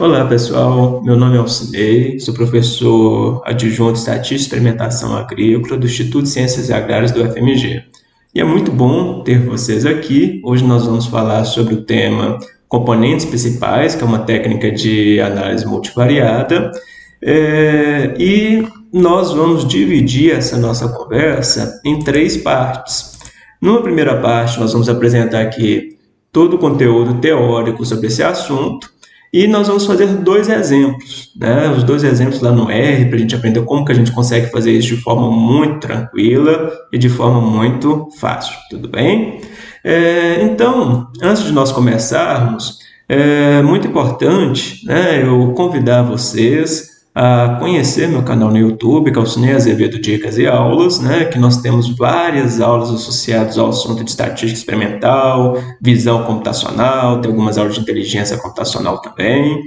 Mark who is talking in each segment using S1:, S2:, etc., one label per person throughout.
S1: Olá pessoal, meu nome é Alcinei, sou professor adjunto de Estatística e Experimentação Agrícola do Instituto de Ciências Agrárias do FMG. E é muito bom ter vocês aqui. Hoje nós vamos falar sobre o tema componentes principais, que é uma técnica de análise multivariada. É, e nós vamos dividir essa nossa conversa em três partes. Numa primeira parte, nós vamos apresentar aqui todo o conteúdo teórico sobre esse assunto. E nós vamos fazer dois exemplos, né? os dois exemplos lá no R, para a gente aprender como que a gente consegue fazer isso de forma muito tranquila e de forma muito fácil, tudo bem? É, então, antes de nós começarmos, é muito importante né, eu convidar vocês a conhecer meu canal no YouTube, Calcinei Azevedo Dicas e Aulas, né, que nós temos várias aulas associadas ao assunto de estatística experimental, visão computacional, tem algumas aulas de inteligência computacional também.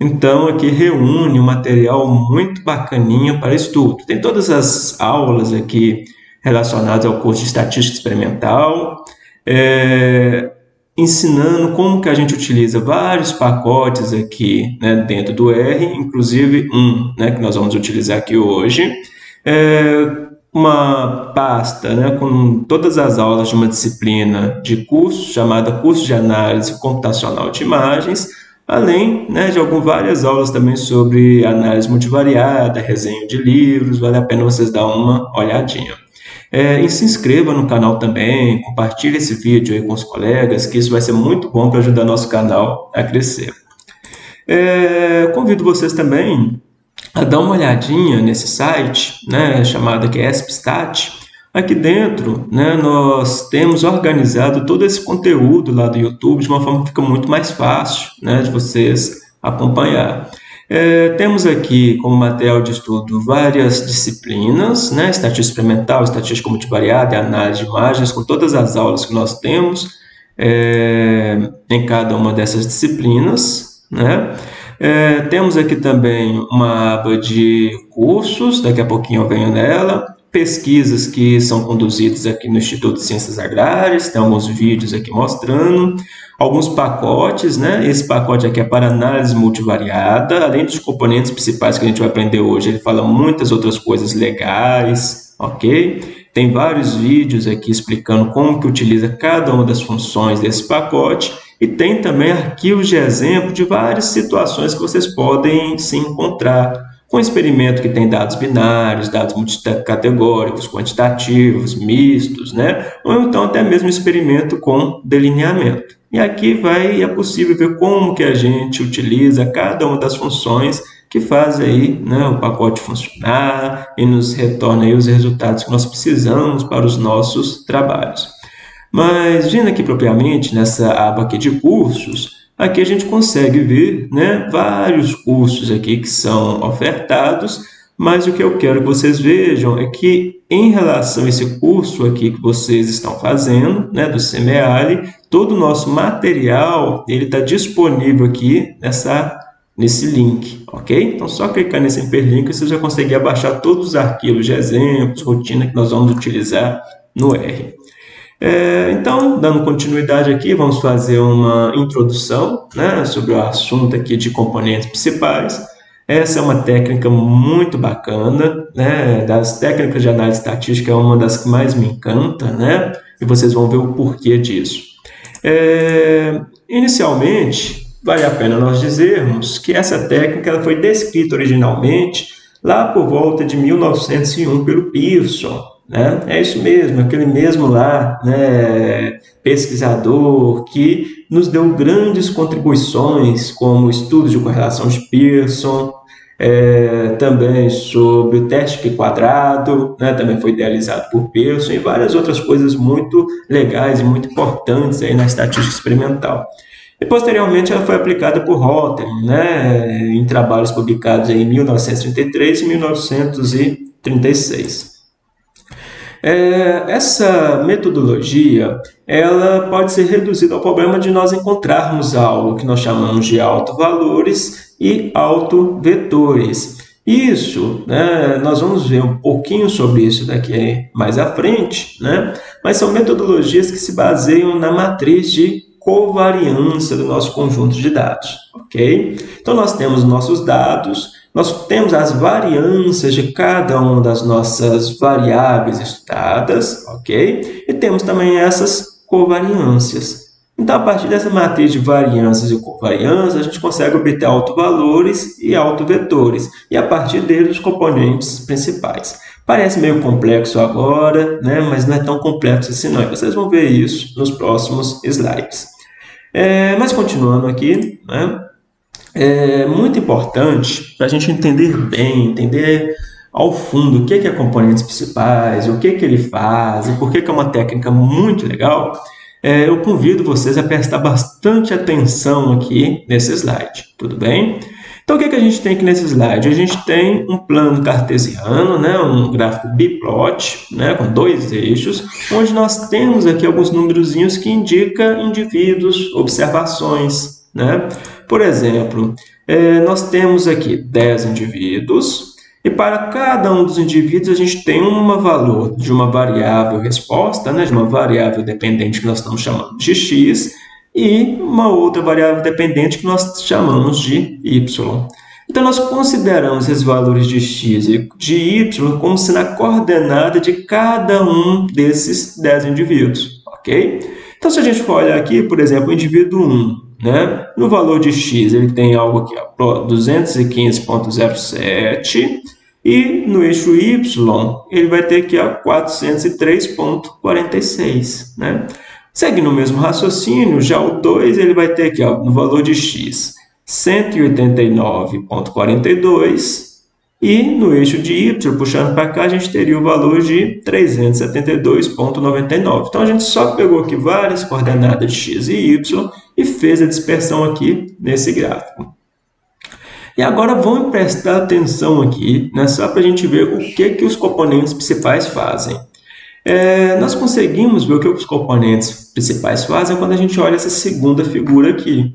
S1: Então, aqui reúne um material muito bacaninha para estudo. Tem todas as aulas aqui relacionadas ao curso de estatística experimental, é, ensinando como que a gente utiliza vários pacotes aqui né, dentro do R, inclusive um né, que nós vamos utilizar aqui hoje, é uma pasta né, com todas as aulas de uma disciplina de curso chamada Curso de Análise Computacional de Imagens, além né, de algumas várias aulas também sobre análise multivariada, resenha de livros, vale a pena vocês dar uma olhadinha. É, e se inscreva no canal também, compartilhe esse vídeo aí com os colegas, que isso vai ser muito bom para ajudar nosso canal a crescer. É, convido vocês também a dar uma olhadinha nesse site, né, chamado aqui ESPStat. Aqui dentro, né, nós temos organizado todo esse conteúdo lá do YouTube de uma forma que fica muito mais fácil né, de vocês acompanhar. É, temos aqui como material de estudo várias disciplinas, né? estatística experimental, estatística multivariada e análise de imagens, com todas as aulas que nós temos é, em cada uma dessas disciplinas. Né? É, temos aqui também uma aba de cursos, daqui a pouquinho eu venho nela, pesquisas que são conduzidas aqui no Instituto de Ciências Agrárias, tem alguns vídeos aqui mostrando, alguns pacotes, né? Esse pacote aqui é para análise multivariada, além dos componentes principais que a gente vai aprender hoje, ele fala muitas outras coisas legais, ok? Tem vários vídeos aqui explicando como que utiliza cada uma das funções desse pacote e tem também arquivos de exemplo de várias situações que vocês podem se encontrar com experimento que tem dados binários, dados multicategóricos, quantitativos, mistos, né? ou então até mesmo experimento com delineamento. E aqui vai, é possível ver como que a gente utiliza cada uma das funções que faz aí né, o pacote funcionar e nos retorna aí os resultados que nós precisamos para os nossos trabalhos. Mas vindo aqui propriamente nessa aba aqui de cursos, aqui a gente consegue ver né, vários cursos aqui que são ofertados mas o que eu quero que vocês vejam é que, em relação a esse curso aqui que vocês estão fazendo, né, do CMEALI, todo o nosso material está disponível aqui nessa, nesse link, ok? Então, só clicar nesse hiperlink você já consegue baixar todos os arquivos de exemplos, rotina que nós vamos utilizar no R. É, então, dando continuidade aqui, vamos fazer uma introdução né, sobre o assunto aqui de componentes principais. Essa é uma técnica muito bacana, né? Das técnicas de análise estatística é uma das que mais me encanta, né? E vocês vão ver o porquê disso. É, inicialmente, vale a pena nós dizermos que essa técnica foi descrita originalmente lá por volta de 1901 pelo Pearson, né? É isso mesmo, aquele mesmo lá, né, pesquisador que nos deu grandes contribuições, como estudos de correlação de Pearson, é, também sobre o teste quadrado, né, também foi idealizado por Pearson, e várias outras coisas muito legais e muito importantes aí na estatística experimental. E posteriormente ela foi aplicada por Rotem, né, em trabalhos publicados em 1933 e 1936. É, essa metodologia ela pode ser reduzida ao problema de nós encontrarmos algo que nós chamamos de autovalores e autovetores. Isso, né, nós vamos ver um pouquinho sobre isso daqui mais à frente, né, mas são metodologias que se baseiam na matriz de covariância do nosso conjunto de dados, ok? Então, nós temos nossos dados, nós temos as variâncias de cada uma das nossas variáveis estudadas, ok? E temos também essas covariâncias. Então, a partir dessa matriz de variâncias e covariâncias, a gente consegue obter autovalores e autovetores, e a partir deles os componentes principais. Parece meio complexo agora, né? mas não é tão complexo assim não. Vocês vão ver isso nos próximos slides. É, mas continuando aqui, né? É muito importante para a gente entender bem, entender ao fundo o que é componentes principais, o que, que ele faz e por que, que é uma técnica muito legal, é, eu convido vocês a prestar bastante atenção aqui nesse slide, tudo bem? Então, o que, que a gente tem aqui nesse slide? A gente tem um plano cartesiano, né, um gráfico biplot, né, com dois eixos, onde nós temos aqui alguns númerozinhos que indicam indivíduos, observações. Né? Por exemplo, é, nós temos aqui 10 indivíduos, e para cada um dos indivíduos, a gente tem um valor de uma variável resposta, né, de uma variável dependente que nós estamos chamando de x, e uma outra variável dependente que nós chamamos de y. Então, nós consideramos esses valores de x e de y como se na coordenada de cada um desses 10 indivíduos, ok? Então, se a gente for olhar aqui, por exemplo, o indivíduo 1, né? no valor de x, ele tem algo aqui, 215.07, e no eixo Y, ele vai ter aqui 403,46. Né? Segue no mesmo raciocínio, já o 2 ele vai ter aqui ó, no valor de x 189,42 e no eixo de y, puxando para cá, a gente teria o valor de 372,99. Então, a gente só pegou aqui várias coordenadas de x e y e fez a dispersão aqui nesse gráfico. E agora vamos prestar atenção aqui, né, só para a gente ver o que, que os componentes principais fazem. É, nós conseguimos ver o que os componentes principais fazem quando a gente olha essa segunda figura aqui.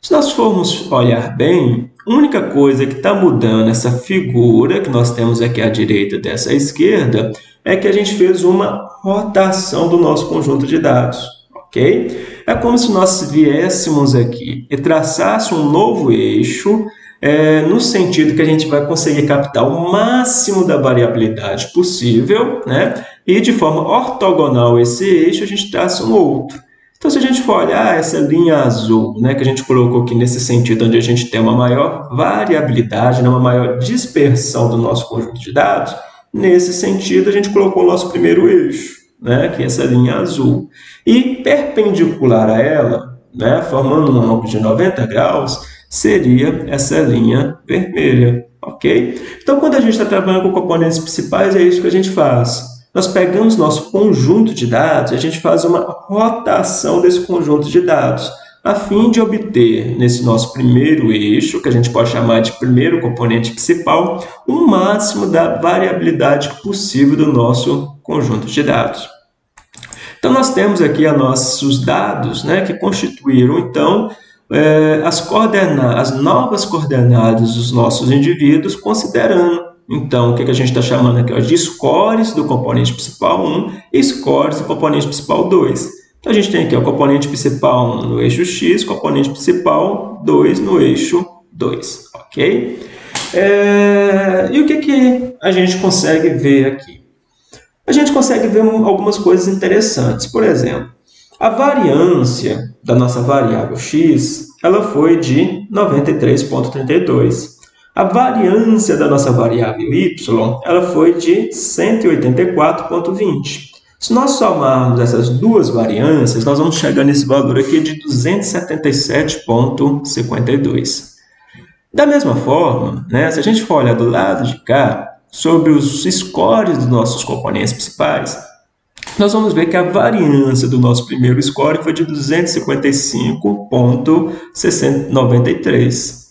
S1: Se nós formos olhar bem, a única coisa que está mudando essa figura que nós temos aqui à direita dessa esquerda é que a gente fez uma rotação do nosso conjunto de dados, ok? É como se nós viéssemos aqui e traçássemos um novo eixo é, no sentido que a gente vai conseguir captar o máximo da variabilidade possível, né? e de forma ortogonal esse eixo, a gente traça um outro. Então, se a gente for olhar essa linha azul, né, que a gente colocou aqui nesse sentido, onde a gente tem uma maior variabilidade, né, uma maior dispersão do nosso conjunto de dados, nesse sentido, a gente colocou o nosso primeiro eixo, né, que é essa linha azul. E perpendicular a ela, né, formando um ângulo de 90 graus, seria essa linha vermelha, ok? Então, quando a gente está trabalhando com componentes principais, é isso que a gente faz. Nós pegamos nosso conjunto de dados e a gente faz uma rotação desse conjunto de dados, a fim de obter, nesse nosso primeiro eixo, que a gente pode chamar de primeiro componente principal, o máximo da variabilidade possível do nosso conjunto de dados. Então, nós temos aqui a nossos dados, né, que constituíram, então, é, as, coordenadas, as novas coordenadas dos nossos indivíduos, considerando, então, o que, que a gente está chamando aqui ó, de scores do componente principal 1 e scores do componente principal 2. Então, a gente tem aqui o componente principal 1 no eixo x, componente principal 2 no eixo 2, ok? É, e o que, que a gente consegue ver aqui? A gente consegue ver algumas coisas interessantes. Por exemplo, a variância da nossa variável x ela foi de 93,32. A variância da nossa variável y ela foi de 184,20. Se nós somarmos essas duas variâncias, nós vamos chegar nesse valor aqui de 277,52. Da mesma forma, né, se a gente for olhar do lado de cá, sobre os scores dos nossos componentes principais, nós vamos ver que a variância do nosso primeiro score foi de 255,93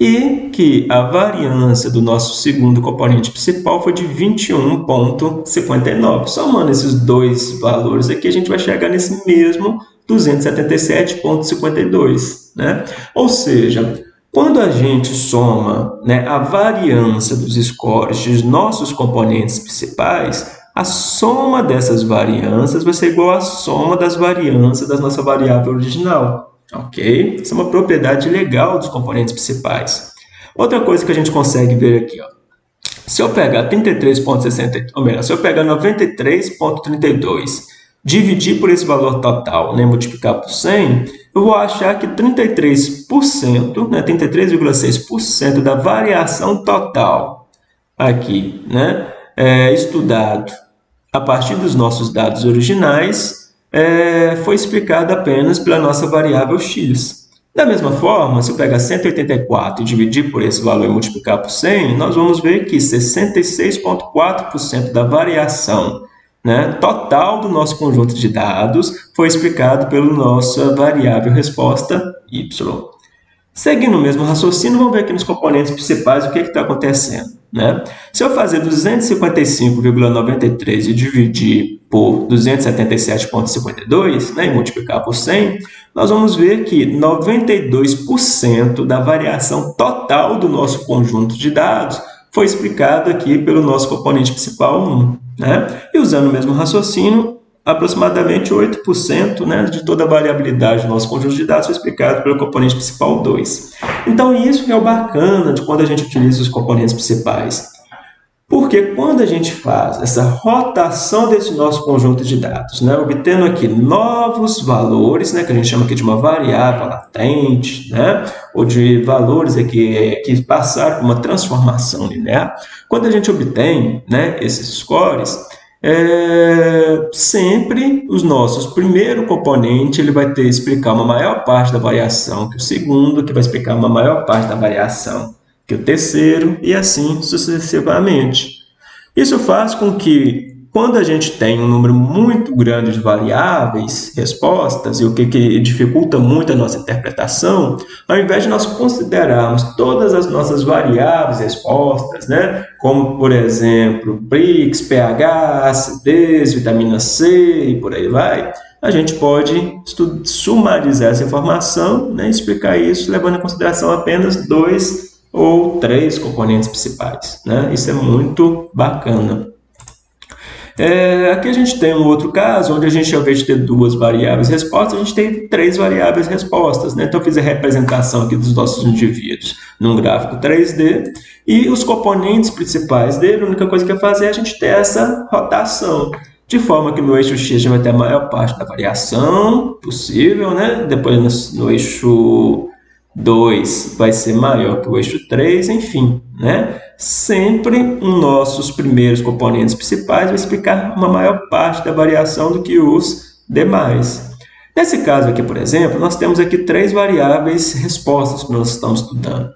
S1: e que a variância do nosso segundo componente principal foi de 21,59. Somando esses dois valores aqui, a gente vai chegar nesse mesmo 277,52. Né? Ou seja, quando a gente soma né, a variância dos scores dos nossos componentes principais, a soma dessas variâncias vai ser igual à soma das variâncias da nossa variável original. Ok? Isso é uma propriedade legal dos componentes principais. Outra coisa que a gente consegue ver aqui, ó. se eu pegar 33,60, ou melhor, se eu pegar 93,32, dividir por esse valor total, né, multiplicar por 100, eu vou achar que 33%, né, 33,6% da variação total aqui, né, é, estudado a partir dos nossos dados originais, é, foi explicado apenas pela nossa variável x. Da mesma forma, se eu pegar 184 e dividir por esse valor e multiplicar por 100, nós vamos ver que 66,4% da variação né, total do nosso conjunto de dados foi explicado pela nossa variável resposta y. Seguindo o mesmo raciocínio, vamos ver aqui nos componentes principais o que está acontecendo. Né? Se eu fazer 255,93 e dividir por 277,52 né, e multiplicar por 100, nós vamos ver que 92% da variação total do nosso conjunto de dados foi explicado aqui pelo nosso componente principal 1. Né? E usando o mesmo raciocínio, aproximadamente 8% né, de toda a variabilidade do nosso conjunto de dados foi explicado pelo componente principal 2. Então, isso é o bacana de quando a gente utiliza os componentes principais. Porque quando a gente faz essa rotação desse nosso conjunto de dados, né, obtendo aqui novos valores, né, que a gente chama aqui de uma variável latente, né, ou de valores aqui que passaram por uma transformação linear, quando a gente obtém né, esses scores, é, sempre os nossos primeiro componente ele vai ter explicar uma maior parte da variação que o segundo, que vai explicar uma maior parte da variação que o terceiro, e assim sucessivamente. Isso faz com que, quando a gente tem um número muito grande de variáveis, respostas, e o que, que dificulta muito a nossa interpretação, ao invés de nós considerarmos todas as nossas variáveis, respostas, né, como, por exemplo, BRICS, pH, acidez, vitamina C e por aí vai, a gente pode sumarizar essa informação né, e explicar isso levando em consideração apenas dois ou três componentes principais. Né? Isso é muito bacana. É, aqui a gente tem um outro caso, onde a gente, ao invés de ter duas variáveis respostas, a gente tem três variáveis respostas. Né? Então, eu fiz a representação aqui dos nossos indivíduos num gráfico 3D, e os componentes principais dele, a única coisa que é fazer é a gente ter essa rotação. De forma que no eixo X a gente vai ter a maior parte da variação possível, né? depois no, no eixo 2 vai ser maior que o eixo 3, enfim, né? Sempre os nossos primeiros componentes principais vai explicar uma maior parte da variação do que os demais. Nesse caso aqui, por exemplo, nós temos aqui três variáveis respostas que nós estamos estudando.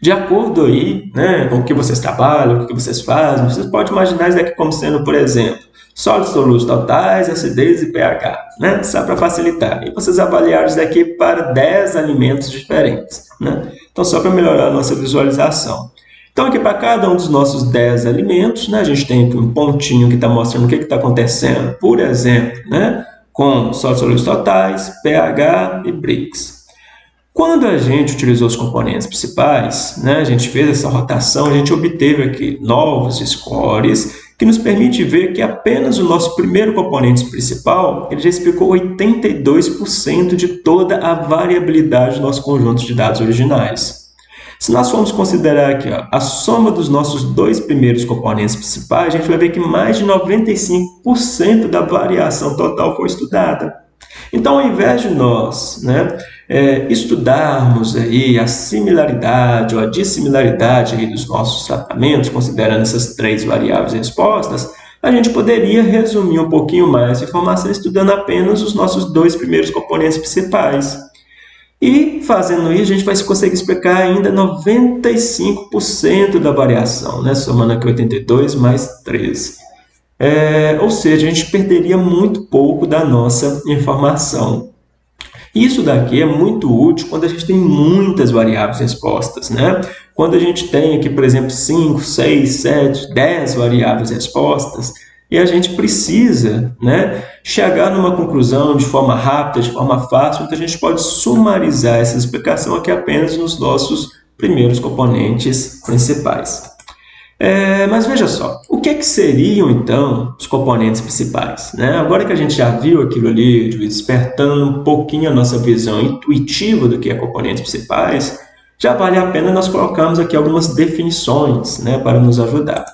S1: De acordo aí, né, com o que vocês trabalham, o que vocês fazem, vocês podem imaginar isso aqui como sendo, por exemplo, sólidos solutos totais, acidez e pH, né? Só para facilitar. E vocês avaliaram isso daqui para 10 alimentos diferentes, né? Então, só para melhorar a nossa visualização. Então, aqui para cada um dos nossos 10 alimentos, né, a gente tem um pontinho que está mostrando o que está acontecendo, por exemplo, né, com sólidos solutos totais, pH e BRICS. Quando a gente utilizou os componentes principais, né, a gente fez essa rotação, a gente obteve aqui novos scores que nos permite ver que apenas o nosso primeiro componente principal ele já explicou 82% de toda a variabilidade do nosso conjunto de dados originais. Se nós formos considerar aqui ó, a soma dos nossos dois primeiros componentes principais, a gente vai ver que mais de 95% da variação total foi estudada. Então, ao invés de nós né, é, estudarmos aí a similaridade ou a dissimilaridade dos nossos tratamentos, considerando essas três variáveis respostas, a gente poderia resumir um pouquinho mais a informação estudando apenas os nossos dois primeiros componentes principais. E fazendo isso, a gente vai conseguir explicar ainda 95% da variação, né? somando aqui 82 mais 13. É, ou seja, a gente perderia muito pouco da nossa informação. Isso daqui é muito útil quando a gente tem muitas variáveis respostas. Né? Quando a gente tem aqui, por exemplo, 5, 6, 7, 10 variáveis respostas, e a gente precisa né, chegar numa conclusão de forma rápida, de forma fácil, então a gente pode sumarizar essa explicação aqui apenas nos nossos primeiros componentes principais. É, mas veja só, o que, é que seriam então os componentes principais? Né? Agora que a gente já viu aquilo ali, despertando um pouquinho a nossa visão intuitiva do que é componentes principais, já vale a pena nós colocarmos aqui algumas definições né, para nos ajudar.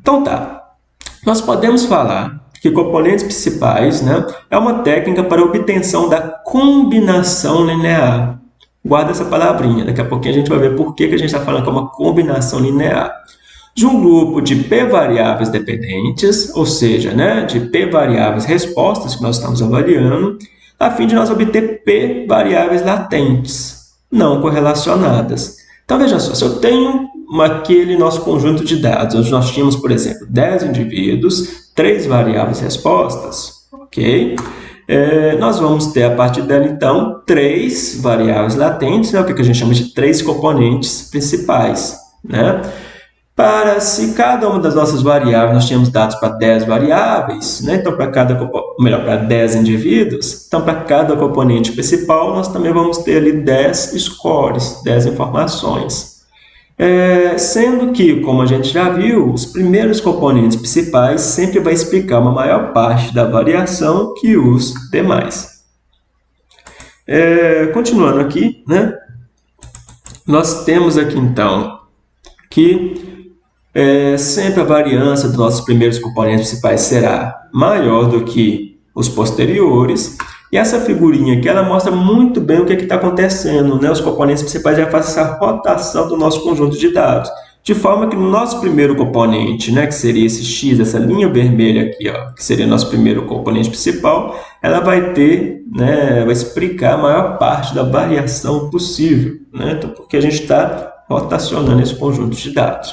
S1: Então tá, nós podemos falar que componentes principais né, é uma técnica para obtenção da combinação linear. Guarda essa palavrinha, daqui a pouquinho a gente vai ver por que, que a gente está falando que é uma combinação linear de um grupo de p variáveis dependentes, ou seja, né, de p variáveis respostas que nós estamos avaliando, a fim de nós obter p variáveis latentes, não correlacionadas. Então, veja só, se eu tenho aquele nosso conjunto de dados, onde nós tínhamos, por exemplo, 10 indivíduos, 3 variáveis respostas, ok? É, nós vamos ter, a partir dela, então, três variáveis latentes, né, o que a gente chama de três componentes principais, né? Para se cada uma das nossas variáveis, nós tínhamos dados para 10 variáveis, né? então para cada, melhor, para 10 indivíduos, então para cada componente principal nós também vamos ter ali 10 scores, 10 informações. É, sendo que, como a gente já viu, os primeiros componentes principais sempre vai explicar uma maior parte da variação que os demais. É, continuando aqui, né? nós temos aqui então que é, sempre a variância dos nossos primeiros componentes principais será maior do que os posteriores. E essa figurinha aqui, ela mostra muito bem o que é está acontecendo. Né? Os componentes principais já fazem essa rotação do nosso conjunto de dados. De forma que no nosso primeiro componente, né, que seria esse x, essa linha vermelha aqui, ó, que seria nosso primeiro componente principal, ela vai ter, né, vai explicar a maior parte da variação possível. Né? Então, porque a gente está rotacionando esse conjunto de dados.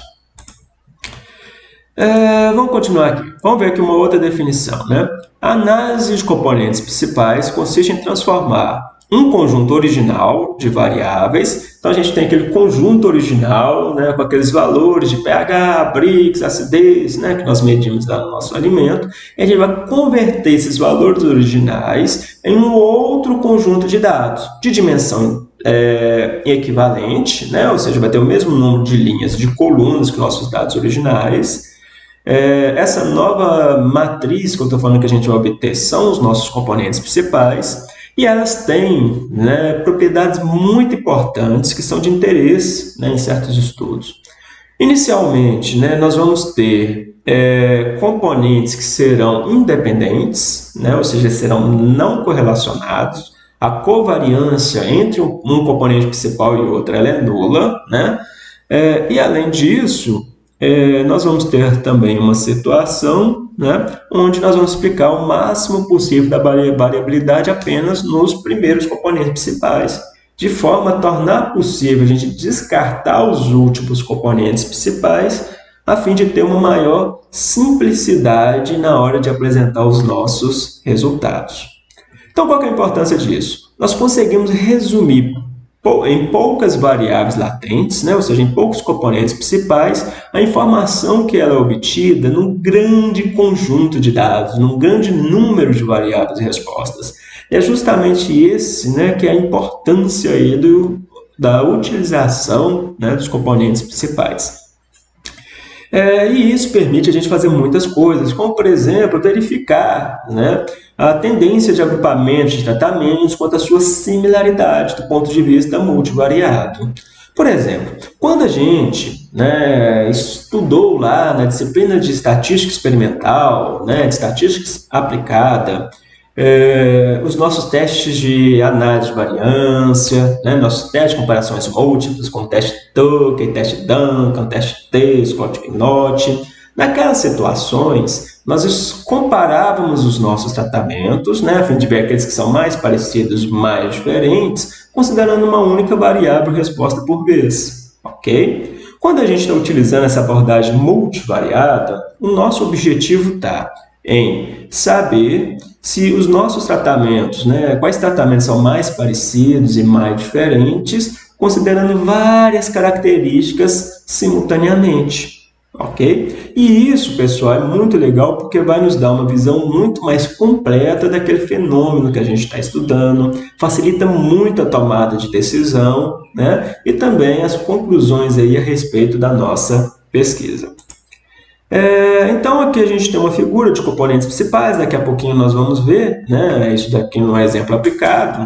S1: É, vamos continuar aqui. Vamos ver aqui uma outra definição. Né? A análise de componentes principais consiste em transformar um conjunto original de variáveis. Então, a gente tem aquele conjunto original né, com aqueles valores de pH, Brix, acidez, né, que nós medimos lá no nosso alimento. E a gente vai converter esses valores originais em um outro conjunto de dados de dimensão é, equivalente, né, ou seja, vai ter o mesmo número de linhas de colunas que nossos dados originais, é, essa nova matriz que eu estou falando que a gente vai obter são os nossos componentes principais e elas têm né, propriedades muito importantes que são de interesse né, em certos estudos. Inicialmente, né, nós vamos ter é, componentes que serão independentes, né, ou seja, serão não correlacionados. A covariância entre um, um componente principal e outro é nula. Né? É, e, além disso, é, nós vamos ter também uma situação né, onde nós vamos explicar o máximo possível da variabilidade apenas nos primeiros componentes principais, de forma a tornar possível a gente descartar os últimos componentes principais, a fim de ter uma maior simplicidade na hora de apresentar os nossos resultados. Então, qual é a importância disso? Nós conseguimos resumir em poucas variáveis latentes, né, ou seja, em poucos componentes principais, a informação que ela é obtida num grande conjunto de dados, num grande número de variáveis e respostas. E é justamente esse né, que é a importância aí do, da utilização né, dos componentes principais. É, e isso permite a gente fazer muitas coisas, como, por exemplo, verificar né, a tendência de agrupamento de tratamentos quanto à sua similaridade do ponto de vista multivariado. Por exemplo, quando a gente né, estudou lá na disciplina de estatística experimental, né, de estatística aplicada, é, os nossos testes de análise de variância, né, nossos testes de comparações múltiplas, como teste Tucker, teste Duncan, teste T, Scott Knott. Naquelas situações, nós comparávamos os nossos tratamentos, né, a fim de ver aqueles que são mais parecidos, mais diferentes, considerando uma única variável resposta por vez, ok? Quando a gente está utilizando essa abordagem multivariada, o nosso objetivo está em saber se os nossos tratamentos, né, quais tratamentos são mais parecidos e mais diferentes, considerando várias características simultaneamente. Ok? E isso, pessoal, é muito legal porque vai nos dar uma visão muito mais completa daquele fenômeno que a gente está estudando, facilita muito a tomada de decisão né? e também as conclusões aí a respeito da nossa pesquisa. É, então aqui a gente tem uma figura de componentes principais, daqui a pouquinho nós vamos ver, né, isso daqui no exemplo aplicado,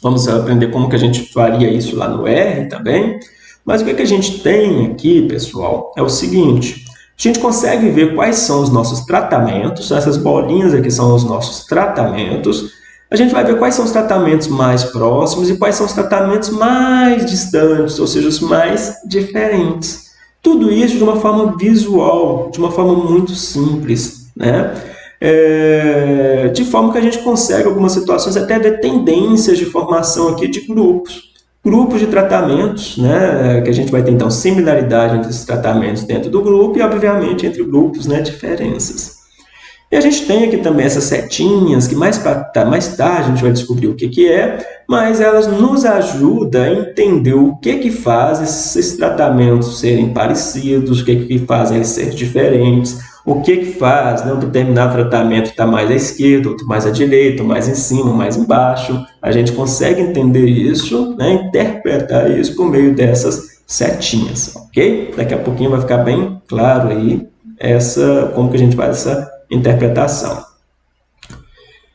S1: vamos aprender como que a gente faria isso lá no R também, mas o que, que a gente tem aqui, pessoal, é o seguinte, a gente consegue ver quais são os nossos tratamentos, essas bolinhas aqui são os nossos tratamentos, a gente vai ver quais são os tratamentos mais próximos e quais são os tratamentos mais distantes, ou seja, os mais diferentes. Tudo isso de uma forma visual, de uma forma muito simples, né? É, de forma que a gente consegue, algumas situações, até ver tendências de formação aqui de grupos. Grupos de tratamentos, né, que a gente vai ter, então, similaridade entre esses tratamentos dentro do grupo e, obviamente, entre grupos, né, diferenças. E a gente tem aqui também essas setinhas, que mais, tá, mais tarde a gente vai descobrir o que, que é, mas elas nos ajudam a entender o que, que faz esses tratamentos serem parecidos, o que, que faz eles serem diferentes, o que, que faz né, um determinado tratamento estar mais à esquerda, outro mais à direita, mais em cima, mais embaixo. A gente consegue entender isso, né, interpretar isso por meio dessas setinhas, ok? Daqui a pouquinho vai ficar bem claro aí essa, como que a gente faz essa interpretação.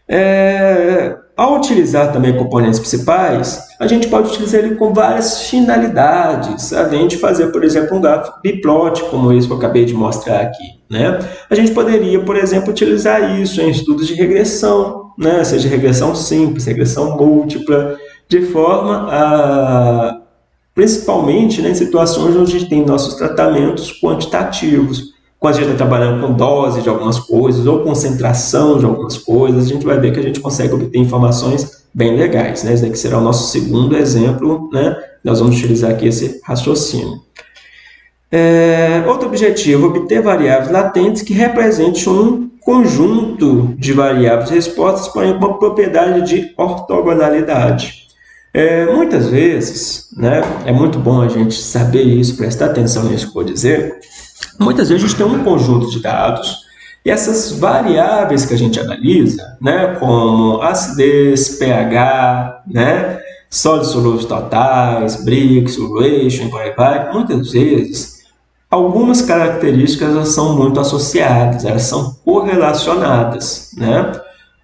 S1: É, ao utilizar também componentes principais, a gente pode utilizar ele com várias finalidades, além de fazer, por exemplo, um gráfico biplot, como esse que eu acabei de mostrar aqui. Né? A gente poderia, por exemplo, utilizar isso em estudos de regressão, né? seja regressão simples, regressão múltipla, de forma a, principalmente né, em situações onde tem nossos tratamentos quantitativos quando a gente está trabalhando com dose de algumas coisas ou concentração de algumas coisas, a gente vai ver que a gente consegue obter informações bem legais. Né? Esse daqui será o nosso segundo exemplo, né? nós vamos utilizar aqui esse raciocínio. É, outro objetivo, obter variáveis latentes que representem um conjunto de variáveis respostas com uma propriedade de ortogonalidade. É, muitas vezes, né, é muito bom a gente saber isso, prestar atenção nisso que eu vou dizer, Muitas vezes a gente tem um conjunto de dados e essas variáveis que a gente analisa, né, como acidez, pH, né, sólidos solúveis totais, Brix, solution, por vai, muitas vezes algumas características elas são muito associadas, elas são correlacionadas, né?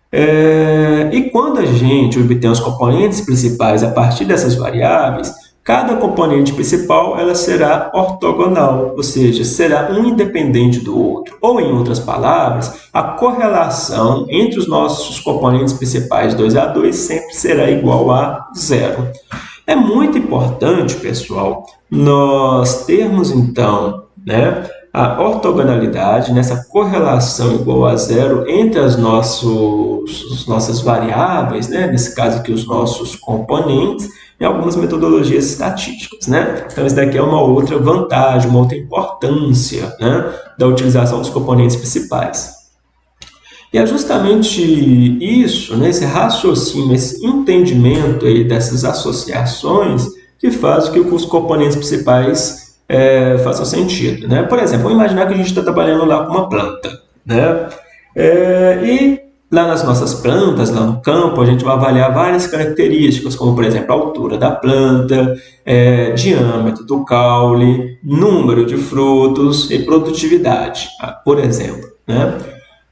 S1: É, e quando a gente obtém os componentes principais a partir dessas variáveis, Cada componente principal ela será ortogonal, ou seja, será um independente do outro. Ou, em outras palavras, a correlação entre os nossos componentes principais 2 a 2 sempre será igual a zero. É muito importante, pessoal, nós termos, então, né, a ortogonalidade, nessa correlação igual a zero entre as nossos, as nossas variáveis, né, nesse caso aqui os nossos componentes, em algumas metodologias estatísticas. Né? Então, isso daqui é uma outra vantagem, uma outra importância né, da utilização dos componentes principais. E é justamente isso, né, esse raciocínio, esse entendimento aí dessas associações que faz com que os componentes principais é, façam sentido. Né? Por exemplo, vamos imaginar que a gente está trabalhando lá com uma planta. Né? É, e Lá nas nossas plantas, lá no campo, a gente vai avaliar várias características, como, por exemplo, a altura da planta, é, diâmetro do caule, número de frutos e produtividade, ah, por exemplo. Né?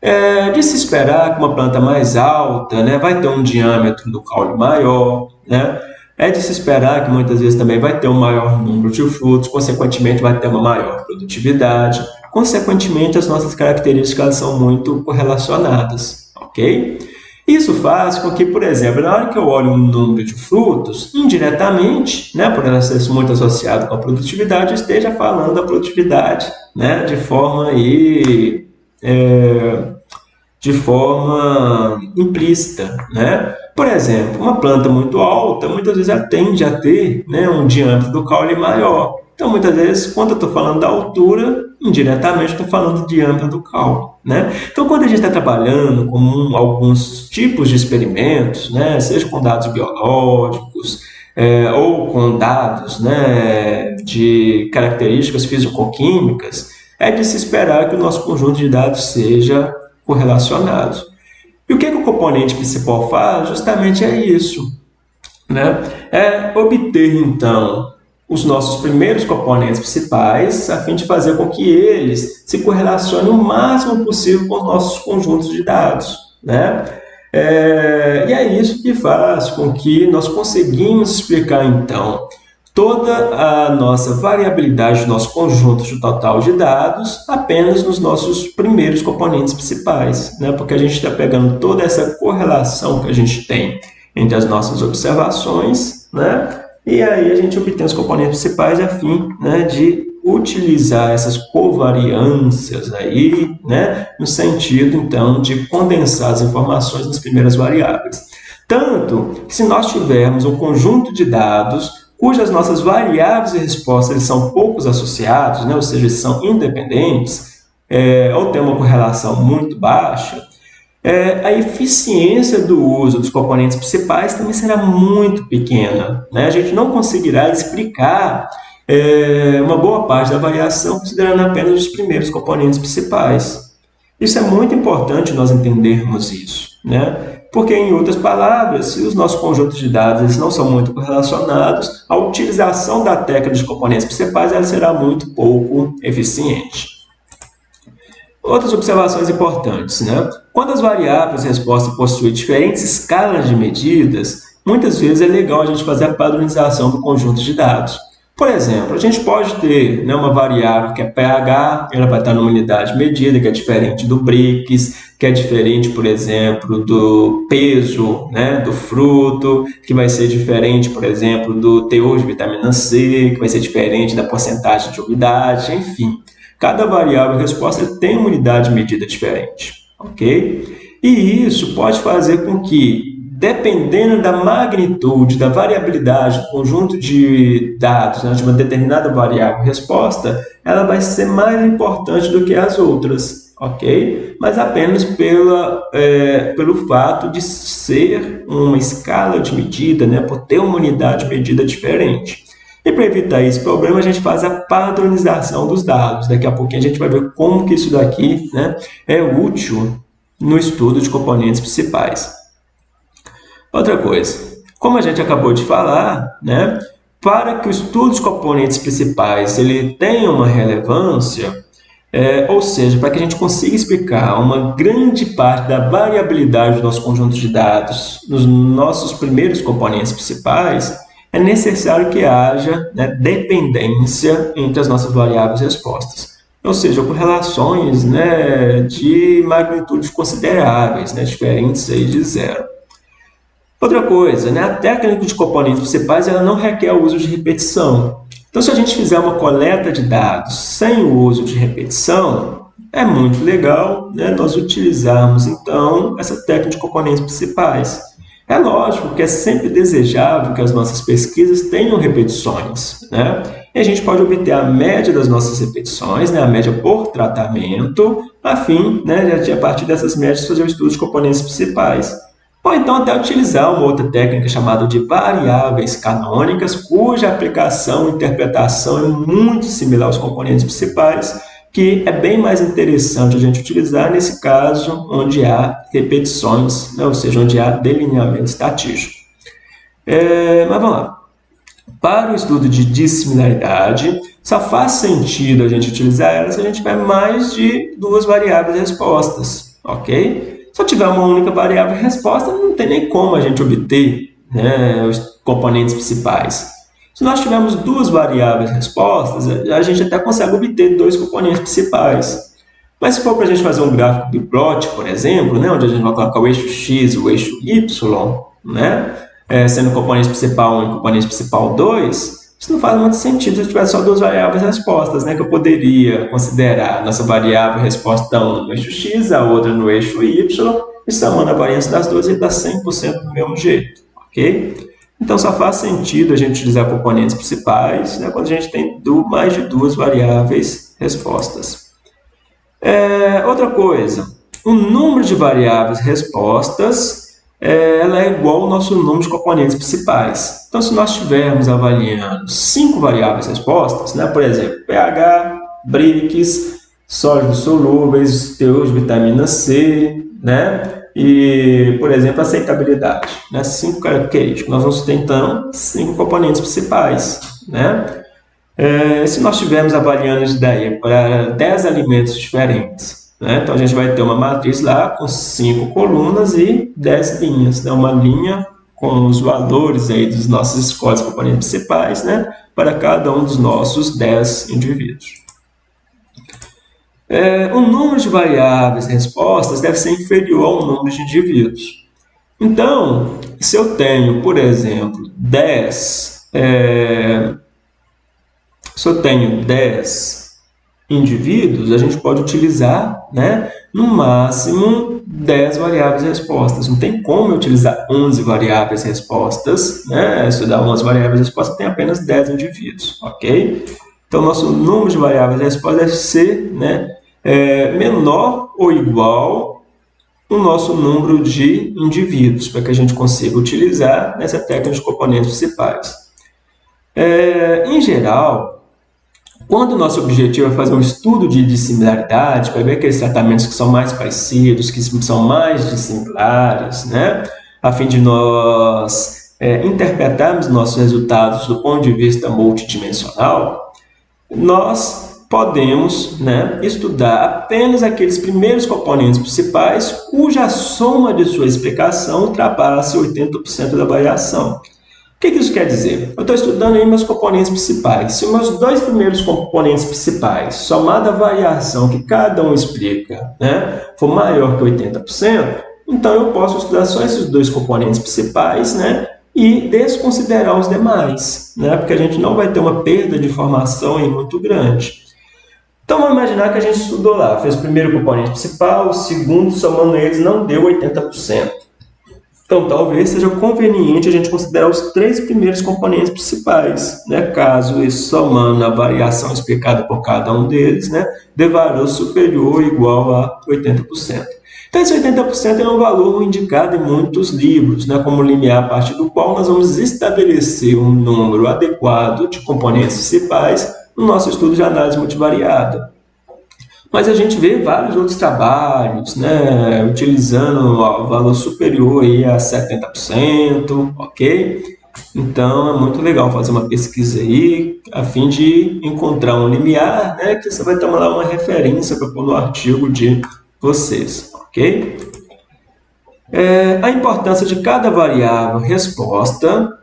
S1: É de se esperar que uma planta mais alta né, vai ter um diâmetro do caule maior, né? é de se esperar que muitas vezes também vai ter um maior número de frutos, consequentemente vai ter uma maior produtividade, consequentemente as nossas características são muito correlacionadas ok? Isso faz com que, por exemplo, na hora que eu olho um número de frutos, indiretamente, né, por ela ser muito associado com a produtividade, eu esteja falando da produtividade né, de forma aí, é, de forma implícita. Né? Por exemplo, uma planta muito alta, muitas vezes ela tende a ter né, um diâmetro do caule maior. Então, muitas vezes, quando eu estou falando da altura, indiretamente estou falando de diâmetro do caule. Né? Então, quando a gente está trabalhando com um, alguns tipos de experimentos, né, seja com dados biológicos é, ou com dados né, de características físico-químicas, é de se esperar que o nosso conjunto de dados seja correlacionado. E o que, que o componente principal faz? Justamente é isso. Né? É obter, então, os nossos primeiros componentes principais, a fim de fazer com que eles se correlacionem o máximo possível com os nossos conjuntos de dados. Né? É, e é isso que faz com que nós conseguimos explicar, então, toda a nossa variabilidade do nosso conjunto de total de dados apenas nos nossos primeiros componentes principais, né? porque a gente está pegando toda essa correlação que a gente tem entre as nossas observações, né? E aí a gente obtém os componentes principais a fim né, de utilizar essas covariâncias aí, né, no sentido, então, de condensar as informações nas primeiras variáveis. Tanto que se nós tivermos um conjunto de dados cujas nossas variáveis e respostas são poucos associados, né, ou seja, são independentes, é, ou tem uma correlação muito baixa, é, a eficiência do uso dos componentes principais também será muito pequena. Né? A gente não conseguirá explicar é, uma boa parte da variação considerando apenas os primeiros componentes principais. Isso é muito importante nós entendermos isso, né? porque, em outras palavras, se os nossos conjuntos de dados não são muito correlacionados, a utilização da técnica de componentes principais ela será muito pouco eficiente. Outras observações importantes. Né? Quando as variáveis resposta possuem diferentes escalas de medidas, muitas vezes é legal a gente fazer a padronização do conjunto de dados. Por exemplo, a gente pode ter né, uma variável que é pH, ela vai estar numa unidade medida, que é diferente do BRICS, que é diferente, por exemplo, do peso né, do fruto, que vai ser diferente, por exemplo, do teor de vitamina C, que vai ser diferente da porcentagem de umidade, enfim. Cada variável resposta tem uma unidade medida diferente, ok? E isso pode fazer com que dependendo da magnitude, da variabilidade do conjunto de dados né, de uma determinada variável resposta, ela vai ser mais importante do que as outras, ok? Mas apenas pela, é, pelo fato de ser uma escala de medida, né, por ter uma unidade medida diferente. E para evitar esse problema, a gente faz a padronização dos dados. Daqui a pouquinho a gente vai ver como que isso daqui né, é útil no estudo de componentes principais. Outra coisa, como a gente acabou de falar, né, para que o estudo dos componentes principais ele tenha uma relevância, é, ou seja, para que a gente consiga explicar uma grande parte da variabilidade do nosso conjunto de dados nos nossos primeiros componentes principais, é necessário que haja né, dependência entre as nossas variáveis respostas. Ou seja, correlações né, de magnitudes consideráveis, né, diferentes aí de zero. Outra coisa, né? a técnica de componentes principais ela não requer o uso de repetição. Então, se a gente fizer uma coleta de dados sem o uso de repetição, é muito legal né, nós utilizarmos, então, essa técnica de componentes principais. É lógico que é sempre desejável que as nossas pesquisas tenham repetições, né? E a gente pode obter a média das nossas repetições, né, a média por tratamento, a fim, né, de a partir dessas médias fazer o estudo de componentes principais. Ou então até utilizar uma outra técnica chamada de variáveis canônicas, cuja aplicação e interpretação é muito similar aos componentes principais, que é bem mais interessante a gente utilizar nesse caso onde há repetições, né? ou seja, onde há delineamento estatístico. É, mas vamos lá. Para o estudo de dissimilaridade, só faz sentido a gente utilizar ela se a gente tiver mais de duas variáveis respostas, ok? Se eu tiver uma única variável resposta, não tem nem como a gente obter né, os componentes principais. Se nós tivermos duas variáveis respostas, a gente até consegue obter dois componentes principais. Mas se for para a gente fazer um gráfico de plot, por exemplo, né, onde a gente vai colocar o eixo x e o eixo y, né, é, sendo componente principal 1 e componente principal 2, isso não faz muito sentido se eu tivesse só duas variáveis respostas, né? Que eu poderia considerar nossa variável resposta 1 no eixo x, a outra no eixo y, e somando a variância das duas, ele dá 100% do mesmo jeito, ok? Então, só faz sentido a gente utilizar componentes principais né, quando a gente tem mais de duas variáveis respostas. É, outra coisa, o número de variáveis respostas é, ela é igual ao nosso número de componentes principais. Então, se nós estivermos avaliando cinco variáveis respostas, né, por exemplo, pH, BRICS, sólidos solúveis, teor de vitamina C, né, E, por exemplo, aceitabilidade, né? cinco características. Nós vamos ter, então, cinco componentes principais, né? É, se nós estivermos avaliando isso daí para 10 alimentos diferentes, né? então a gente vai ter uma matriz lá com cinco colunas e 10 linhas, né? uma linha com os valores aí dos nossos scores componentes principais, né? para cada um dos nossos 10 indivíduos. É, o número de variáveis respostas deve ser inferior ao número de indivíduos. Então, se eu tenho, por exemplo, 10, é, se eu tenho 10 indivíduos, a gente pode utilizar, né, no máximo 10 variáveis respostas. Não tem como eu utilizar 11 variáveis respostas, né? Se eu dar 11 variáveis respostas, tem apenas 10 indivíduos, ok? Então, nosso número de variáveis respostas deve ser né, é, menor ou igual o nosso número de indivíduos, para que a gente consiga utilizar nessa técnica de componentes principais. É, em geral, quando o nosso objetivo é fazer um estudo de dissimilaridade, para ver aqueles tratamentos que são mais parecidos, que são mais dissimilares, né? a fim de nós é, interpretarmos nossos resultados do ponto de vista multidimensional, nós podemos né, estudar apenas aqueles primeiros componentes principais cuja soma de sua explicação ultrapasse 80% da variação. O que, isso quer dizer? Eu estou estudando aí meus componentes principais. Se meus dois primeiros componentes principais, somada a variação que cada um explica, né, for maior que 80%, então eu posso estudar só esses dois componentes principais né, e desconsiderar os demais, né, porque a gente não vai ter uma perda de informação aí muito grande. Então vamos imaginar que a gente estudou lá, fez o primeiro componente principal, o segundo, somando eles, não deu 80%. Então, talvez seja conveniente a gente considerar os três primeiros componentes principais, né? caso isso somando a variação explicada por cada um deles, né? dê valor superior ou igual a 80%. Esse 80% é um valor indicado em muitos livros, né? como limiar a partir do qual nós vamos estabelecer um número adequado de componentes principais no nosso estudo de análise multivariada. Mas a gente vê vários outros trabalhos, né, utilizando o valor superior aí a 70%, ok? Então é muito legal fazer uma pesquisa aí, a fim de encontrar um limiar, né, que você vai tomar lá uma referência para pôr no artigo de vocês, ok? É, a importância de cada variável resposta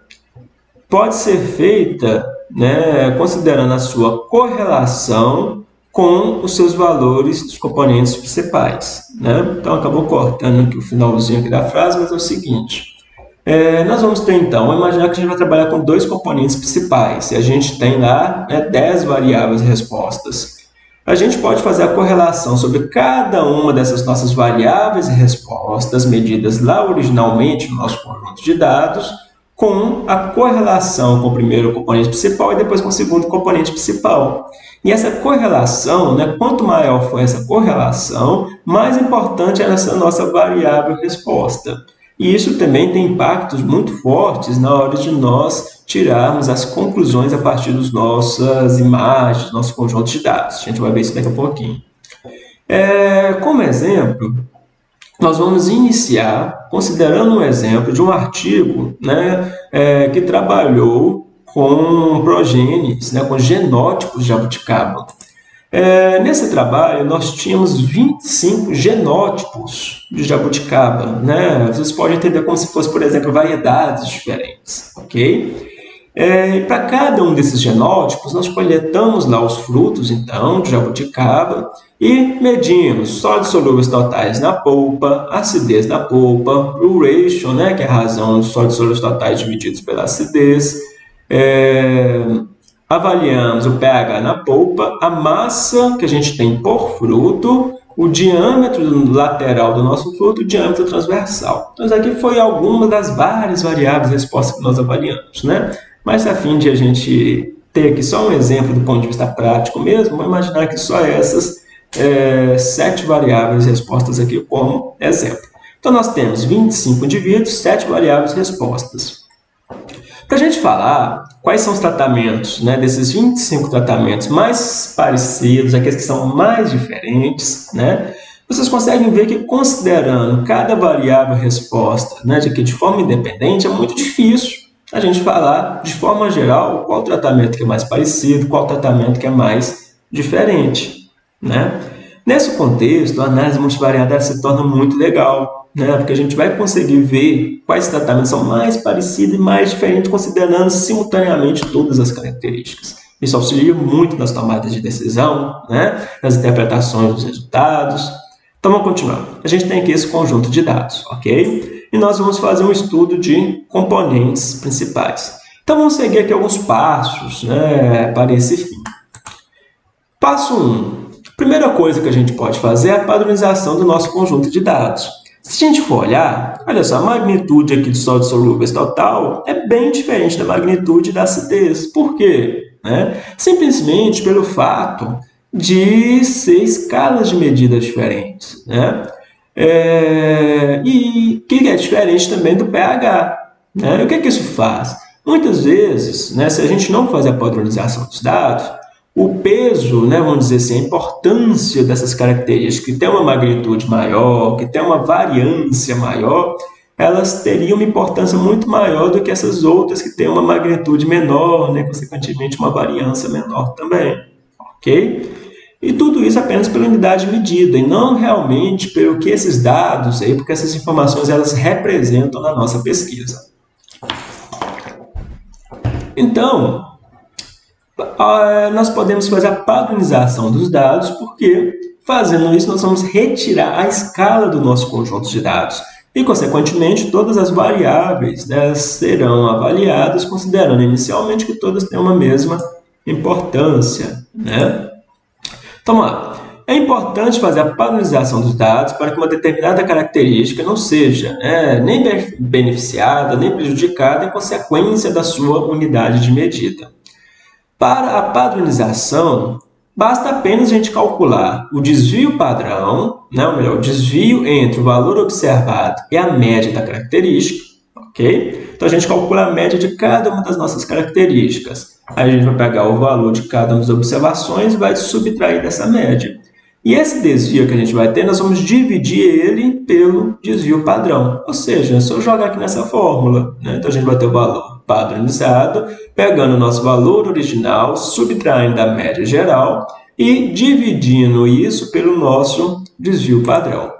S1: pode ser feita né, considerando a sua correlação com os seus valores dos componentes principais. Né? Então, acabou cortando aqui o finalzinho aqui da frase, mas é o seguinte. É, nós vamos ter, então, imaginar que a gente vai trabalhar com dois componentes principais, e a gente tem lá né, 10 variáveis respostas. A gente pode fazer a correlação sobre cada uma dessas nossas variáveis e respostas, medidas lá originalmente no nosso conjunto de dados, com a correlação com o primeiro componente principal e depois com o segundo componente principal. E essa correlação, né, quanto maior for essa correlação, mais importante é essa nossa variável resposta. E isso também tem impactos muito fortes na hora de nós tirarmos as conclusões a partir das nossas imagens, nosso conjunto de dados. A gente vai ver isso daqui a pouquinho. É, como exemplo, nós vamos iniciar considerando um exemplo de um artigo né, é, que trabalhou com progenes, né, com genótipos de jabuticaba. É, nesse trabalho, nós tínhamos 25 genótipos de jabuticaba. Né? Vocês podem entender como se fosse, por exemplo, variedades diferentes. ok? É, Para cada um desses genótipos, nós coletamos lá os frutos, então, de jabuticaba e medimos sólidos solúveis totais na polpa, acidez da polpa, o ratio, né, que é a razão dos sólidos solúveis totais divididos pela acidez, é, avaliamos o pH na polpa, a massa que a gente tem por fruto, o diâmetro lateral do nosso fruto, o diâmetro transversal. Então, isso aqui foi alguma das várias variáveis respostas que nós avaliamos, né? Mas, a fim de a gente ter aqui só um exemplo do ponto de vista prático mesmo, vamos imaginar que só essas é, sete variáveis respostas aqui como exemplo. Então, nós temos 25 indivíduos, sete variáveis respostas. Para a gente falar quais são os tratamentos, né, desses 25 tratamentos mais parecidos, aqueles que são mais diferentes, né, vocês conseguem ver que considerando cada variável resposta né, de, que de forma independente, é muito difícil a gente falar de forma geral qual tratamento que é mais parecido, qual tratamento que é mais diferente. Né? Nesse contexto, a análise multivariada se torna muito legal, né? porque a gente vai conseguir ver quais tratamentos são mais parecidos e mais diferentes, considerando simultaneamente todas as características. Isso auxilia muito nas tomadas de decisão, né? nas interpretações dos resultados. Então, vamos continuar. A gente tem aqui esse conjunto de dados, ok? E nós vamos fazer um estudo de componentes principais. Então, vamos seguir aqui alguns passos né, para esse fim. Passo 1. Um. Primeira coisa que a gente pode fazer é a padronização do nosso conjunto de dados. Se a gente for olhar, olha só, a magnitude aqui de sólidos solúveis total é bem diferente da magnitude da acidez. Por quê? Né? Simplesmente pelo fato de ser escalas de medidas diferentes. Né? É, e que é diferente também do pH. Né? E o que, é que isso faz? Muitas vezes, né, se a gente não fazer a padronização dos dados, o peso, né, vamos dizer assim, a importância dessas características que tem uma magnitude maior, que tem uma variância maior, elas teriam uma importância muito maior do que essas outras que têm uma magnitude menor, né, consequentemente uma variância menor também, ok? E tudo isso apenas pela unidade medida e não realmente pelo que esses dados, aí, porque essas informações elas representam na nossa pesquisa. Então, nós podemos fazer a padronização dos dados, porque fazendo isso nós vamos retirar a escala do nosso conjunto de dados. E, consequentemente, todas as variáveis né, serão avaliadas considerando inicialmente que todas têm uma mesma importância. Né? Então, lá. É importante fazer a padronização dos dados para que uma determinada característica não seja né, nem beneficiada, nem prejudicada em consequência da sua unidade de medida. Para a padronização, basta apenas a gente calcular o desvio padrão, né, ou melhor, o desvio entre o valor observado e a média da característica, ok? Então, a gente calcula a média de cada uma das nossas características. Aí a gente vai pegar o valor de cada uma das observações e vai subtrair dessa média. E esse desvio que a gente vai ter, nós vamos dividir ele pelo desvio padrão. Ou seja, se eu jogar aqui nessa fórmula, né? então a gente vai ter o valor padronizado, pegando o nosso valor original, subtraindo da média geral e dividindo isso pelo nosso desvio padrão.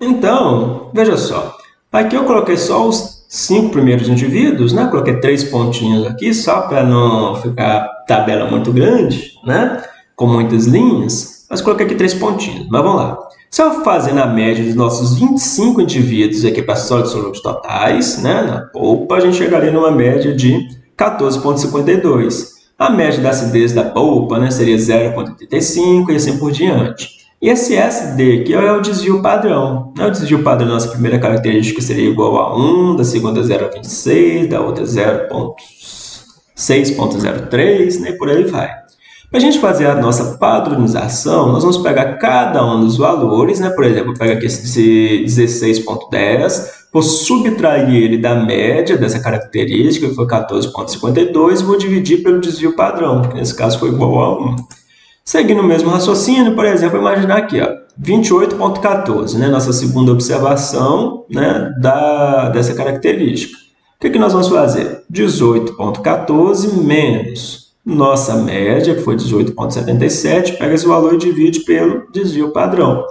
S1: Então, veja só, aqui eu coloquei só os cinco primeiros indivíduos, né? coloquei três pontinhos aqui, só para não ficar tabela muito grande, né? com muitas linhas, mas coloquei aqui três pontinhos, mas vamos lá. Se eu fazer na média dos nossos 25 indivíduos aqui para sólidos solúveis totais, né, na polpa, a gente chegaria numa média de 14,52. A média da acidez da polpa né, seria 0,85 e assim por diante. E esse SD aqui é o desvio padrão. Né? O desvio padrão da nossa primeira característica seria igual a 1, da segunda 0,26, da outra 0,6,03, né? por aí vai. Para a gente fazer a nossa padronização, nós vamos pegar cada um dos valores, né? por exemplo, pega aqui esse 16.10, vou subtrair ele da média dessa característica, que foi 14.52, e vou dividir pelo desvio padrão, que nesse caso foi igual a 1. Seguindo o mesmo raciocínio, por exemplo, imaginar aqui, 28.14, né? nossa segunda observação né? da, dessa característica. O que, que nós vamos fazer? 18.14 menos nossa média, que foi 18,77, pega esse valor e divide pelo desvio padrão.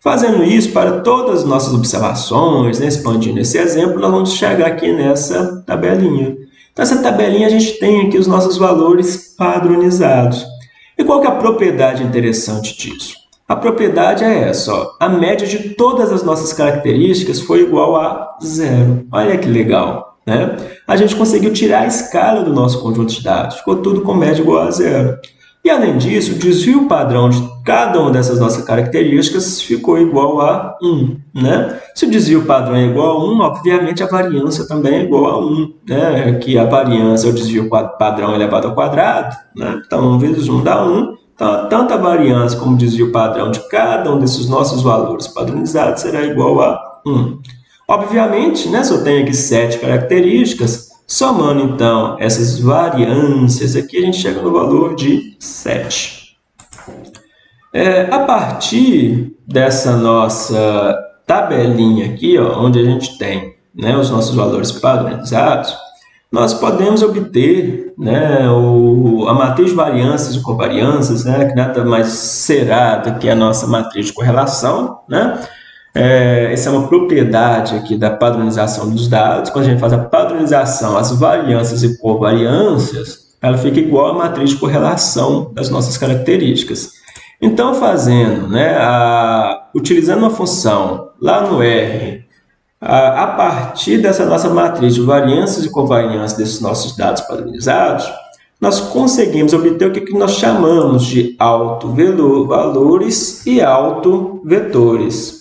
S1: Fazendo isso para todas as nossas observações, né, expandindo esse exemplo, nós vamos chegar aqui nessa tabelinha. Então, essa tabelinha a gente tem aqui os nossos valores padronizados. E qual que é a propriedade interessante disso? A propriedade é essa, ó. a média de todas as nossas características foi igual a zero. Olha que legal né? A gente conseguiu tirar a escala do nosso conjunto de dados. Ficou tudo com média igual a zero. E, além disso, o desvio padrão de cada uma dessas nossas características ficou igual a 1. Né? Se o desvio padrão é igual a 1, obviamente a variância também é igual a 1, né? que a variância é o desvio padrão elevado ao quadrado. Né? Então, 1 vezes 1 dá 1. Então, tanto a variância como o desvio padrão de cada um desses nossos valores padronizados será igual a 1. Obviamente, né, se eu tenho aqui sete características, somando então essas variâncias aqui, a gente chega no valor de 7. É, a partir dessa nossa tabelinha aqui, ó, onde a gente tem né, os nossos valores padronizados, nós podemos obter né, o, a matriz de variâncias e covariâncias, né, que nada mais será do que a nossa matriz de correlação. Né? É, essa é uma propriedade aqui da padronização dos dados. Quando a gente faz a padronização, as variâncias e covariâncias, ela fica igual à matriz de correlação das nossas características. Então, fazendo, né, a, utilizando uma função lá no R a partir dessa nossa matriz de variâncias e covariâncias desses nossos dados padronizados, nós conseguimos obter o que nós chamamos de autovalores e autovetores.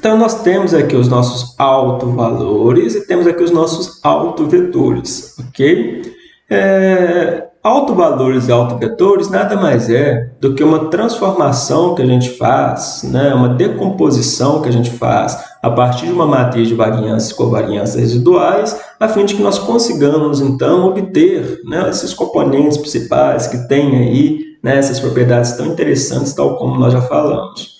S1: Então, nós temos aqui os nossos autovalores e temos aqui os nossos autovetores, ok? É, Autovalores e autovetores nada mais é do que uma transformação que a gente faz, né? uma decomposição que a gente faz a partir de uma matriz de variâncias e covariâncias residuais, a fim de que nós consigamos, então, obter né, esses componentes principais que têm aí né, essas propriedades tão interessantes, tal como nós já falamos.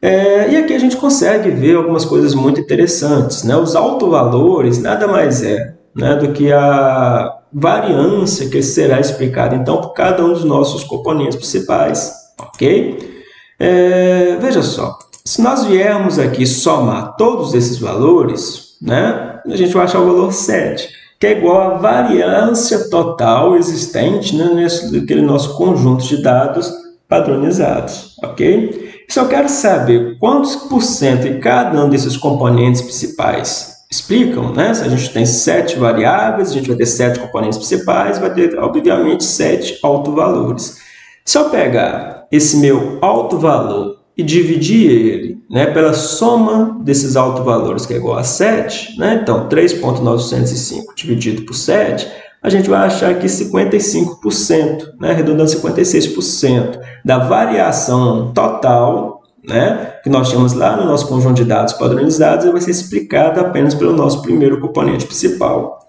S1: É, e aqui a gente consegue ver algumas coisas muito interessantes. Né? Os autovalores nada mais é né, do que a variância que será explicada, então, por cada um dos nossos componentes principais, ok? É, veja só, se nós viermos aqui somar todos esses valores, né, a gente vai achar o valor 7, que é igual à variância total existente né, nesse naquele nosso conjunto de dados padronizados, ok? Se eu quero saber quantos por cento em cada um desses componentes principais explicam, né? Se a gente tem sete variáveis, a gente vai ter sete componentes principais, vai ter, obviamente, sete autovalores. Se eu pegar esse meu alto valor e dividir ele né, pela soma desses autovalores, que é igual a 7, né? então 3.905 dividido por 7, a gente vai achar aqui 55%, né, arredondando 56% da variação total né, que nós temos lá no nosso conjunto de dados padronizados, vai ser explicada apenas pelo nosso primeiro componente principal.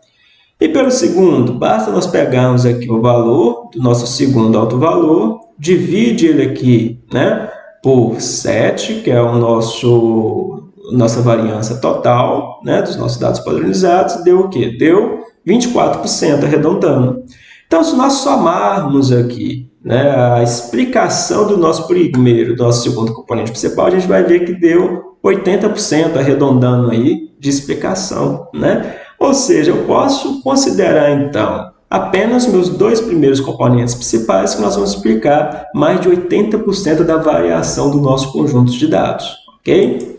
S1: E pelo segundo, basta nós pegarmos aqui o valor do nosso segundo autovalor, divide ele aqui né, por 7, que é o nosso nossa variância total né, dos nossos dados padronizados, deu o quê? Deu 24%, arredondando. Então, se nós somarmos aqui né, a explicação do nosso primeiro, do nosso segundo componente principal, a gente vai ver que deu 80%, arredondando aí, de explicação. Né? Ou seja, eu posso considerar, então, apenas meus dois primeiros componentes principais, que nós vamos explicar mais de 80% da variação do nosso conjunto de dados. ok?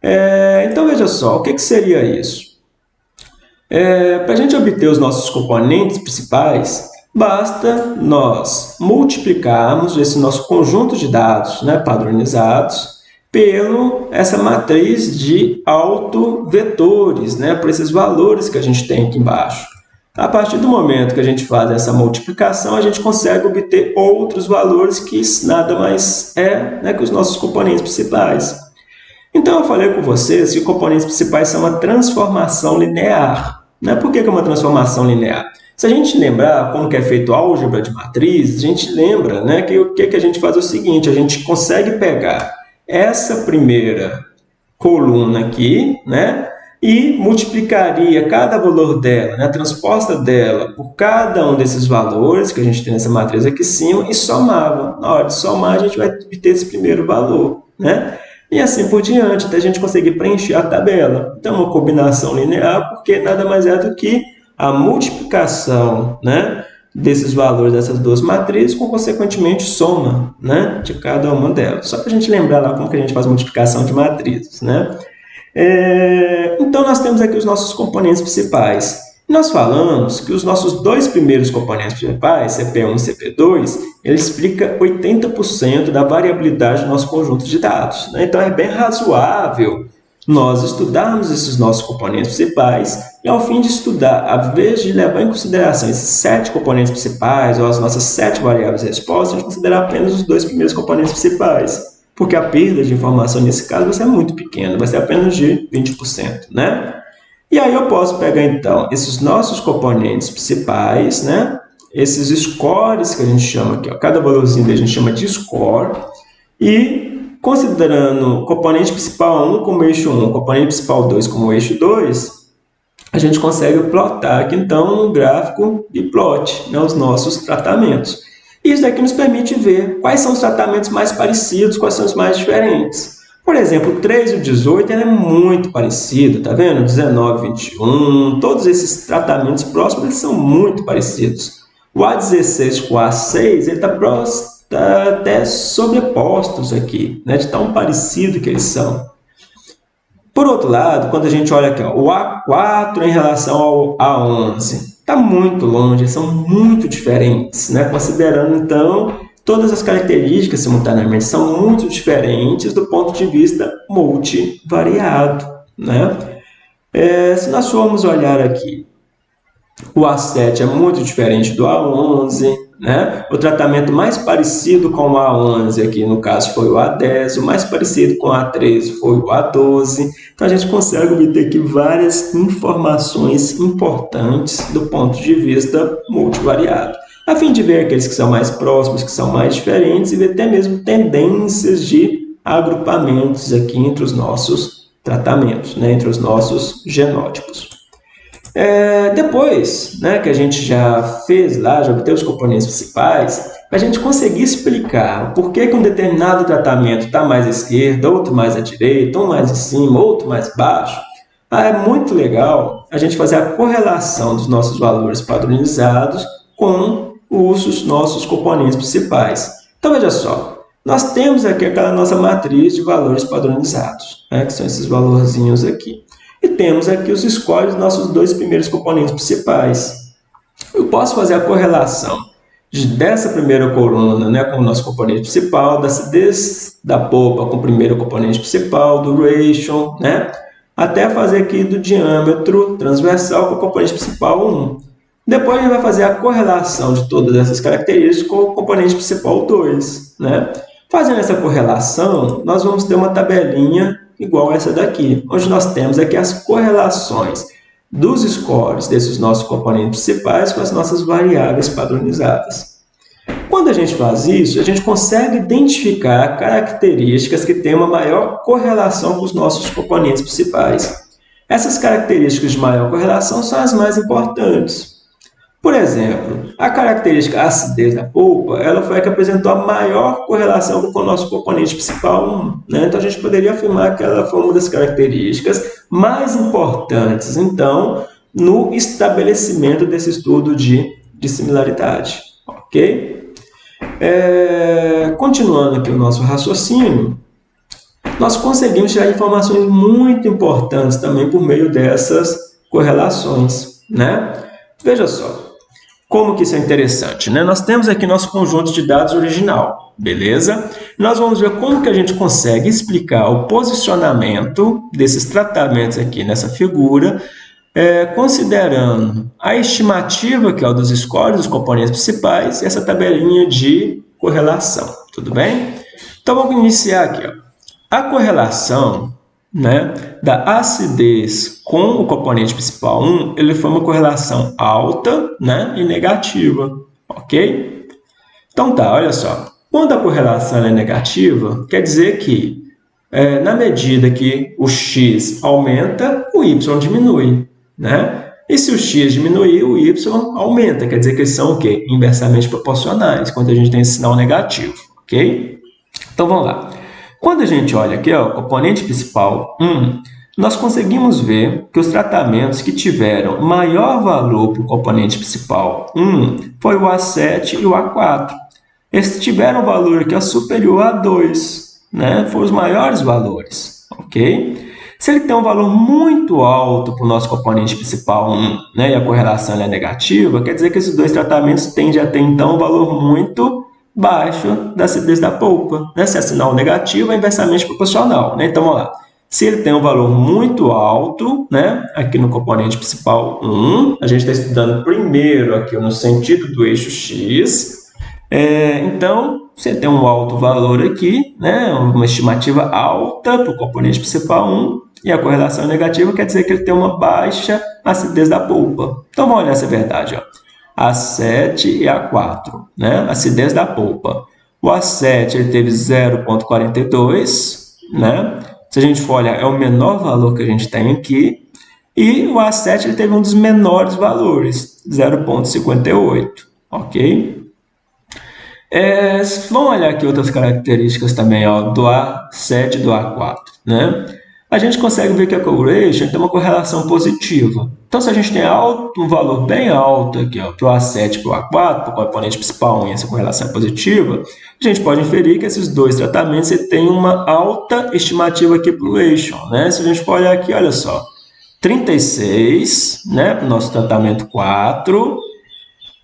S1: É, então, veja só, o que, que seria isso? É, Para a gente obter os nossos componentes principais, Basta nós multiplicarmos esse nosso conjunto de dados né, padronizados pelo essa matriz de autovetores, né, por esses valores que a gente tem aqui embaixo. A partir do momento que a gente faz essa multiplicação, a gente consegue obter outros valores que nada mais é né, que os nossos componentes principais. Então, eu falei com vocês que componentes principais são uma transformação linear. Né? Por que é uma transformação linear? Se a gente lembrar como que é feito álgebra de matriz, a gente lembra né, que o que, que a gente faz é o seguinte, a gente consegue pegar essa primeira coluna aqui, né, e multiplicaria cada valor dela, né, a transposta dela, por cada um desses valores que a gente tem nessa matriz aqui em cima e somava. Na hora de somar, a gente vai obter esse primeiro valor. Né? E assim por diante, até a gente conseguir preencher a tabela. Então, uma combinação linear, porque nada mais é do que a multiplicação né, desses valores dessas duas matrizes com, consequentemente, soma né, de cada uma delas. Só para a gente lembrar lá como que a gente faz multiplicação de matrizes. Né? É, então, nós temos aqui os nossos componentes principais. Nós falamos que os nossos dois primeiros componentes principais, CP1 e CP2, ele explica 80% da variabilidade do nosso conjunto de dados. Né? Então, é bem razoável nós estudarmos esses nossos componentes principais e, ao fim de estudar, a vez de levar em consideração esses sete componentes principais ou as nossas sete variáveis de resposta, a gente considerar apenas os dois primeiros componentes principais, porque a perda de informação nesse caso vai ser muito pequena, vai ser apenas de 20%, né? E aí eu posso pegar, então, esses nossos componentes principais, né? Esses scores que a gente chama aqui, ó, cada valorzinho a gente chama de score, E considerando componente principal 1 como eixo 1, o componente principal 2 como eixo 2, a gente consegue plotar aqui, então, no gráfico de plot, né, os nossos tratamentos. Isso daqui nos permite ver quais são os tratamentos mais parecidos, quais são os mais diferentes. Por exemplo, o 3 e o 18 é muito parecido, tá vendo? 19 21, todos esses tratamentos próximos eles são muito parecidos. O A16 com o A6 está tá até sobrepostos aqui, né? de tão parecido que eles são. Por outro lado, quando a gente olha aqui, ó, o A4 em relação ao A11, está muito longe, são muito diferentes, né? considerando então todas as características simultaneamente são muito diferentes do ponto de vista multivariado. Né? É, se nós formos olhar aqui, o A7 é muito diferente do A11, né? O tratamento mais parecido com o A11 aqui, no caso, foi o A10, o mais parecido com o A13 foi o A12. Então, a gente consegue obter aqui várias informações importantes do ponto de vista multivariado, a fim de ver aqueles que são mais próximos, que são mais diferentes, e ver até mesmo tendências de agrupamentos aqui entre os nossos tratamentos, né? entre os nossos genótipos. É, depois né, que a gente já fez lá, já obteve os componentes principais, a gente conseguir explicar por que, que um determinado tratamento está mais à esquerda, outro mais à direita, um mais em cima, outro mais baixo, ah, é muito legal a gente fazer a correlação dos nossos valores padronizados com os nossos componentes principais. Então, veja só, nós temos aqui aquela nossa matriz de valores padronizados, né, que são esses valorzinhos aqui. E temos aqui os scores dos nossos dois primeiros componentes principais. Eu posso fazer a correlação de, dessa primeira coluna né, com o nosso componente principal, da acidez da polpa com o primeiro componente principal, do ratio, né, até fazer aqui do diâmetro transversal com o componente principal 1. Depois a gente vai fazer a correlação de todas essas características com o componente principal 2. Né? Fazendo essa correlação, nós vamos ter uma tabelinha igual essa daqui, onde nós temos aqui as correlações dos scores desses nossos componentes principais com as nossas variáveis padronizadas. Quando a gente faz isso, a gente consegue identificar características que têm uma maior correlação com os nossos componentes principais. Essas características de maior correlação são as mais importantes. Por exemplo, a característica acidez da polpa, ela foi a que apresentou a maior correlação com o nosso componente principal 1. Né? Então, a gente poderia afirmar que ela foi uma das características mais importantes, então, no estabelecimento desse estudo de, de similaridade. Ok? É, continuando aqui o nosso raciocínio, nós conseguimos tirar informações muito importantes também por meio dessas correlações. Né? Veja só, como que isso é interessante? Né? Nós temos aqui nosso conjunto de dados original, beleza? Nós vamos ver como que a gente consegue explicar o posicionamento desses tratamentos aqui nessa figura, é, considerando a estimativa, que é o dos scores, dos componentes principais, e essa tabelinha de correlação, tudo bem? Então, vamos iniciar aqui. Ó. A correlação né, da acidez com o componente principal 1, ele foi uma correlação alta né, e negativa, ok? Então tá, olha só. Quando a correlação é negativa, quer dizer que é, na medida que o x aumenta, o y diminui, né? E se o x diminuir, o y aumenta, quer dizer que eles são o quê? Inversamente proporcionais, quando a gente tem esse sinal negativo, ok? Então vamos lá. Quando a gente olha aqui, ó, o componente principal 1, nós conseguimos ver que os tratamentos que tiveram maior valor para o componente principal 1 foi o A7 e o A4. Esses tiveram valor aqui superior a 2, né? foram os maiores valores, ok? Se ele tem um valor muito alto para o nosso componente principal 1 né, e a correlação é negativa, quer dizer que esses dois tratamentos tendem a ter, então, um valor muito baixo da acidez da polpa. Né? Se é sinal negativo, é inversamente proporcional. Né? Então, vamos lá. Se ele tem um valor muito alto, né, aqui no componente principal 1, a gente está estudando primeiro aqui no sentido do eixo x, é, então, se ele tem um alto valor aqui, né, uma estimativa alta para o componente principal 1, e a correlação negativa quer dizer que ele tem uma baixa acidez da polpa. Então, vamos olhar essa verdade. Ó. A7 e A4, né? acidez da polpa. O A7 ele teve 0,42, né? Se a gente for olhar, é o menor valor que a gente tem aqui. E o A7 ele teve um dos menores valores, 0,58, ok? É, vamos olhar aqui outras características também ó, do A7 e do A4, né? A gente consegue ver que a correlation tem uma correlação positiva. Então, se a gente tem alto, um valor bem alto aqui, para o A7 e para o A4, para o componente principal 1 e essa correlação é positiva, a gente pode inferir que esses dois tratamentos têm uma alta estimativa aqui para o ratio. Né? Se a gente for olhar aqui, olha só, 36 né, para o nosso tratamento 4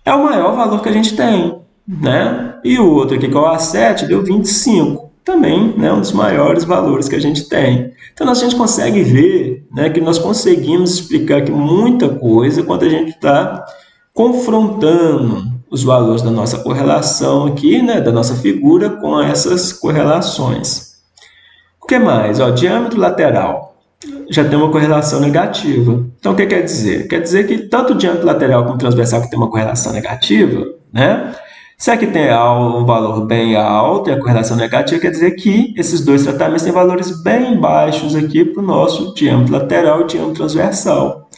S1: é o maior valor que a gente tem. Né? E o outro aqui, que é o A7, deu 25 também né, um dos maiores valores que a gente tem. Então, a gente consegue ver né, que nós conseguimos explicar aqui muita coisa quando a gente está confrontando os valores da nossa correlação aqui, né, da nossa figura com essas correlações. O que mais? Ó, diâmetro lateral já tem uma correlação negativa. Então, o que quer dizer? Quer dizer que tanto o diâmetro lateral como o transversal que tem uma correlação negativa, né, se aqui tem um valor bem alto e a correlação negativa, quer dizer que esses dois tratamentos têm valores bem baixos aqui para o nosso diâmetro lateral e diâmetro transversal.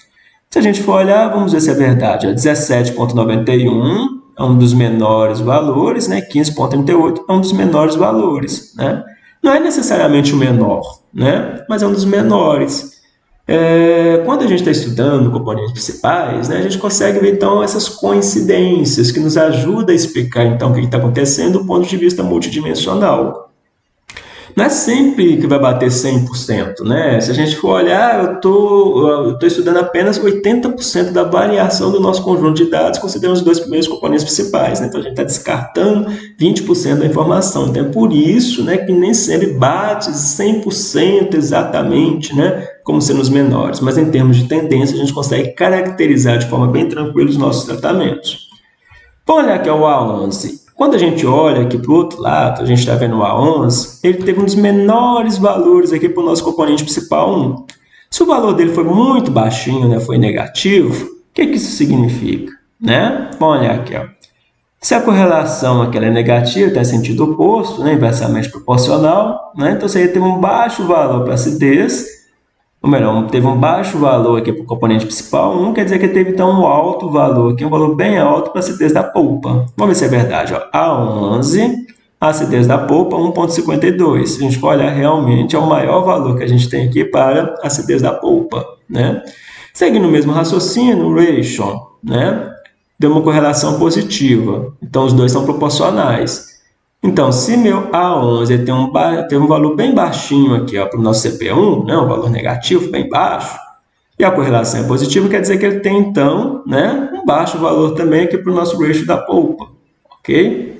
S1: Se a gente for olhar, vamos ver se é verdade. 17,91 é um dos menores valores, né? 15,38 é um dos menores valores. Né? Não é necessariamente o menor, né? mas é um dos menores. É, quando a gente está estudando componentes principais, né, a gente consegue ver então essas coincidências que nos ajudam a explicar então o que está acontecendo do ponto de vista multidimensional não é sempre que vai bater 100%, né? Se a gente for olhar, eu tô, estou estudando apenas 80% da variação do nosso conjunto de dados, considerando os dois primeiros componentes principais, né? Então, a gente está descartando 20% da informação. Então, é por isso né, que nem sempre bate 100% exatamente, né? Como sendo os menores. Mas, em termos de tendência, a gente consegue caracterizar de forma bem tranquila os nossos tratamentos. Vamos olhar aqui o A11. Quando a gente olha aqui para o outro lado, a gente está vendo o A11, ele teve um dos menores valores aqui para o nosso componente principal 1. Se o valor dele foi muito baixinho, né, foi negativo, o que, que isso significa? Né? Vamos olhar aqui. Ó. Se a correlação aqui é negativa, está em sentido oposto, né, inversamente proporcional, né, então você teve um baixo valor para acidez, ou melhor, teve um baixo valor aqui para o componente principal 1, quer dizer que teve então um alto valor aqui, um valor bem alto para a acidez da polpa. Vamos ver se é verdade. Ó. A11, a acidez da polpa 1,52. Se a gente for olhar, realmente é o maior valor que a gente tem aqui para a acidez da polpa. Né? Seguindo o mesmo raciocínio, o ratio né? deu uma correlação positiva. Então, os dois são proporcionais. Então, se meu A11 tem um, tem um valor bem baixinho aqui para o nosso CP1, né, um valor negativo, bem baixo, e a correlação é positiva, quer dizer que ele tem, então, né, um baixo valor também aqui para o nosso ratio da polpa. Ok?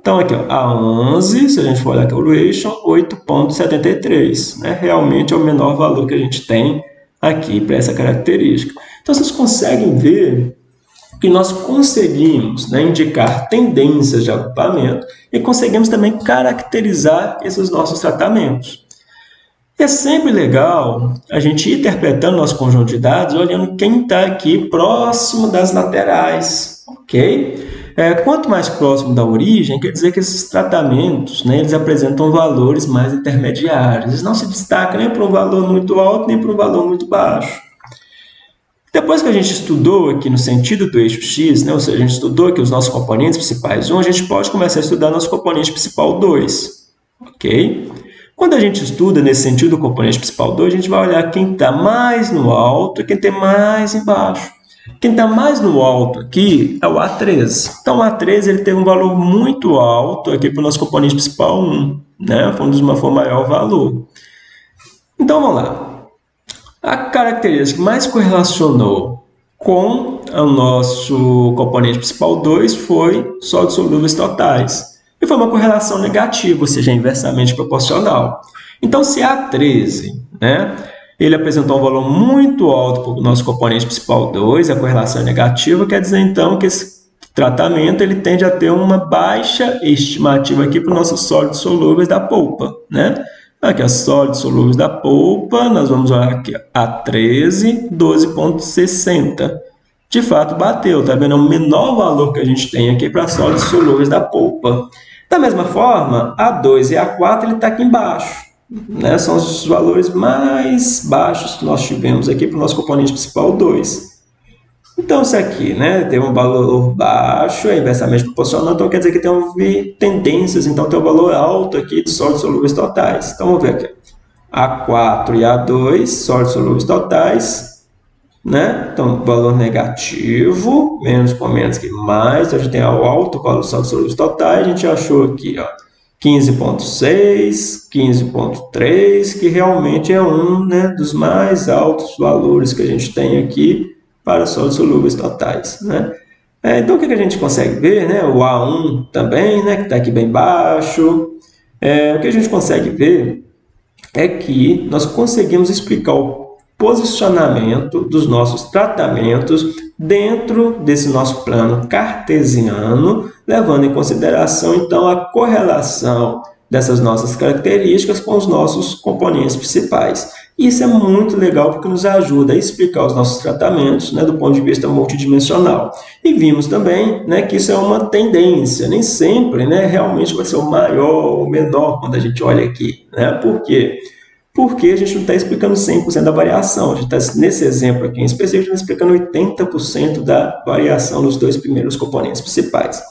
S1: Então, aqui, ó, A11, se a gente for olhar aqui o ratio, 8,73. Né? Realmente é o menor valor que a gente tem aqui para essa característica. Então, vocês conseguem ver que nós conseguimos né, indicar tendências de agrupamento e conseguimos também caracterizar esses nossos tratamentos. É sempre legal a gente ir interpretando nosso conjunto de dados olhando quem está aqui próximo das laterais, ok? É, quanto mais próximo da origem, quer dizer que esses tratamentos né, eles apresentam valores mais intermediários. Eles não se destacam nem para um valor muito alto, nem para um valor muito baixo. Depois que a gente estudou aqui no sentido do eixo x, né, ou seja, a gente estudou aqui os nossos componentes principais 1, a gente pode começar a estudar nosso componente principal 2. Ok? Quando a gente estuda nesse sentido do componente principal 2, a gente vai olhar quem está mais no alto e quem está mais embaixo. Quem está mais no alto aqui é o A13. Então, o A13 ele teve um valor muito alto aqui para o nosso componente principal 1. Né? Foi um dos o maior valor. Então, vamos lá. A característica mais correlacionou com o nosso componente principal 2 foi sólidos solúveis totais. E foi uma correlação negativa, ou seja, inversamente proporcional. Então, se A13, né, ele apresentou um valor muito alto para o nosso componente principal 2, a correlação é negativa, quer dizer então que esse tratamento ele tende a ter uma baixa estimativa aqui para os nossos sólidos solúveis da polpa, né? Aqui, as sólidos solúveis da polpa, nós vamos olhar aqui, a 13, 12,60. De fato, bateu, tá vendo? É o menor valor que a gente tem aqui para sólidos solúveis da polpa. Da mesma forma, A2 e A4 ele está aqui embaixo. Né? São os valores mais baixos que nós tivemos aqui para o nosso componente principal 2. Então, isso aqui né, tem um valor baixo, é inversamente proporcional, então quer dizer que tem tendências, então tem um valor alto aqui de sólidos solúveis totais. Então, vamos ver aqui. A4 e A2, sólidos solúveis totais, né? Então, valor negativo, menos com menos que mais, então a gente tem o alto valor sólidos solúveis totais, a gente achou aqui, ó, 15.6, 15.3, que realmente é um né, dos mais altos valores que a gente tem aqui para sólidos solúveis totais. Né? É, então, o que a gente consegue ver? Né? O A1 também, né, que está aqui bem baixo. É, o que a gente consegue ver é que nós conseguimos explicar o posicionamento dos nossos tratamentos dentro desse nosso plano cartesiano, levando em consideração, então, a correlação dessas nossas características com os nossos componentes principais. Isso é muito legal porque nos ajuda a explicar os nossos tratamentos né, do ponto de vista multidimensional. E vimos também né, que isso é uma tendência, nem sempre né, realmente vai ser o maior ou menor quando a gente olha aqui. Né? Por quê? Porque a gente não está explicando 100% da variação. A gente está, nesse exemplo aqui em específico, explicando 80% da variação nos dois primeiros componentes principais.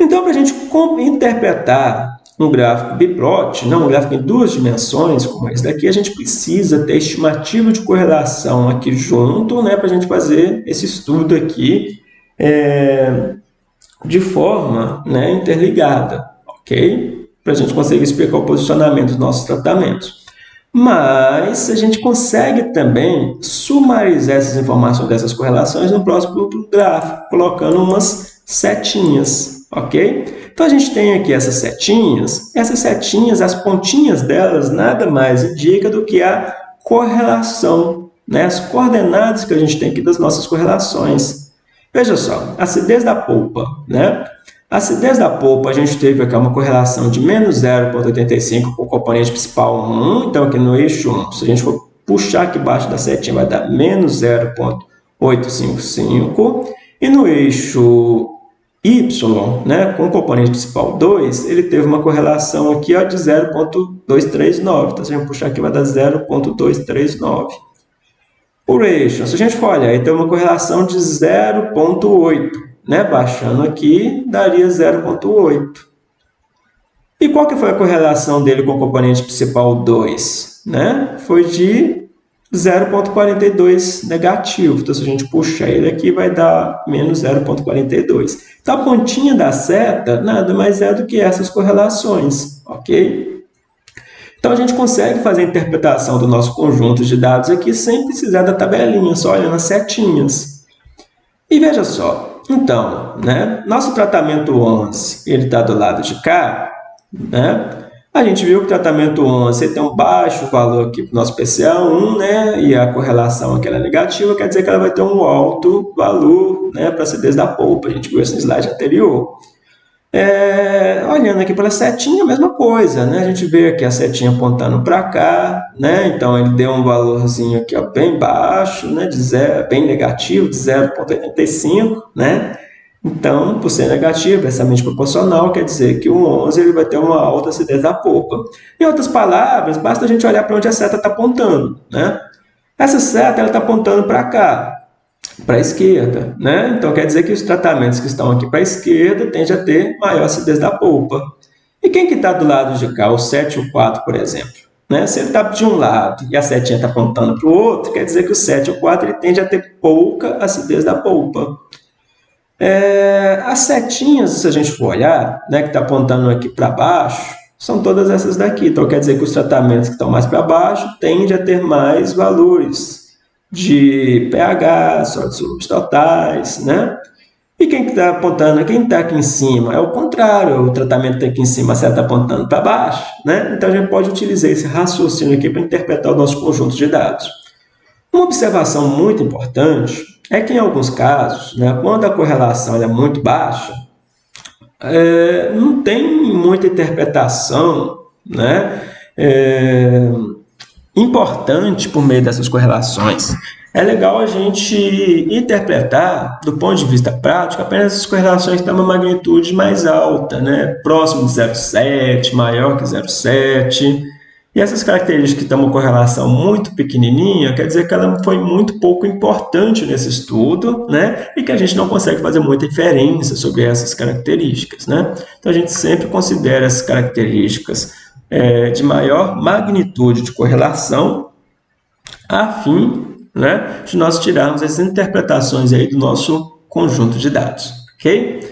S1: Então, para a gente interpretar um gráfico biplot, não um gráfico em duas dimensões, como esse daqui, a gente precisa ter estimativa de correlação aqui junto, né, para a gente fazer esse estudo aqui é, de forma né, interligada, ok? Para a gente conseguir explicar o posicionamento dos nossos tratamentos. Mas a gente consegue também sumarizar essas informações dessas correlações no próximo gráfico, colocando umas setinhas, ok? Então, a gente tem aqui essas setinhas. Essas setinhas, as pontinhas delas, nada mais indica do que a correlação, né? as coordenadas que a gente tem aqui das nossas correlações. Veja só, acidez da polpa. Né? A acidez da polpa, a gente teve aqui uma correlação de menos 0,85 com o componente principal 1. Então, aqui no eixo 1, se a gente for puxar aqui embaixo da setinha, vai dar menos 0,855. E no eixo Y, né, com o componente principal 2, ele teve uma correlação aqui ó, de 0,239. Então, se a gente puxar aqui, vai dar 0,239. O ratio, se a gente for olhar, ele tem uma correlação de 0,8. Né? Baixando aqui, daria 0,8. E qual que foi a correlação dele com o componente principal 2? Né? Foi de 0,42 negativo. Então, se a gente puxar ele aqui, vai dar menos 0,42. Então, a pontinha da seta nada mais é do que essas correlações, ok? Então, a gente consegue fazer a interpretação do nosso conjunto de dados aqui sem precisar da tabelinha, só olhando as setinhas. E veja só, então, né, nosso tratamento 11, ele está do lado de cá, né? A gente viu que o tratamento 11 tem um baixo valor aqui para o nosso PCA1, né? E a correlação aqui é negativa, quer dizer que ela vai ter um alto valor né, para a acidez da polpa. A gente viu isso no slide anterior. É, olhando aqui pela setinha, a mesma coisa, né? A gente vê aqui a setinha apontando para cá, né? Então, ele deu um valorzinho aqui ó, bem baixo, né? De zero, bem negativo, de 0,85, né? Então, por ser negativo, inversamente proporcional, quer dizer que o 11 ele vai ter uma alta acidez da polpa. Em outras palavras, basta a gente olhar para onde a seta está apontando. Né? Essa seta está apontando para cá, para a esquerda. Né? Então, quer dizer que os tratamentos que estão aqui para a esquerda tendem a ter maior acidez da polpa. E quem que está do lado de cá, o 7 e o 4, por exemplo? Né? Se ele está de um lado e a setinha está apontando para o outro, quer dizer que o 7 e o 4 ele tende a ter pouca acidez da polpa. É, as setinhas, se a gente for olhar, né, que está apontando aqui para baixo, são todas essas daqui. Então, quer dizer que os tratamentos que estão mais para baixo tendem a ter mais valores de pH, sólidos totais, né? E quem está apontando, quem está aqui em cima, é o contrário, o tratamento está aqui em cima, a seta apontando para baixo, né? Então, a gente pode utilizar esse raciocínio aqui para interpretar o nosso conjunto de dados. Uma observação muito importante é que em alguns casos, né, quando a correlação é muito baixa, é, não tem muita interpretação né, é, importante por meio dessas correlações. é legal a gente interpretar, do ponto de vista prático, apenas as correlações que têm uma magnitude mais alta, né? próximo de 0,7, maior que 0,7. E essas características que têm uma correlação muito pequenininha, quer dizer que ela foi muito pouco importante nesse estudo, né? E que a gente não consegue fazer muita inferência sobre essas características, né? Então, a gente sempre considera essas características é, de maior magnitude de correlação a fim né, de nós tirarmos as interpretações aí do nosso conjunto de dados, ok?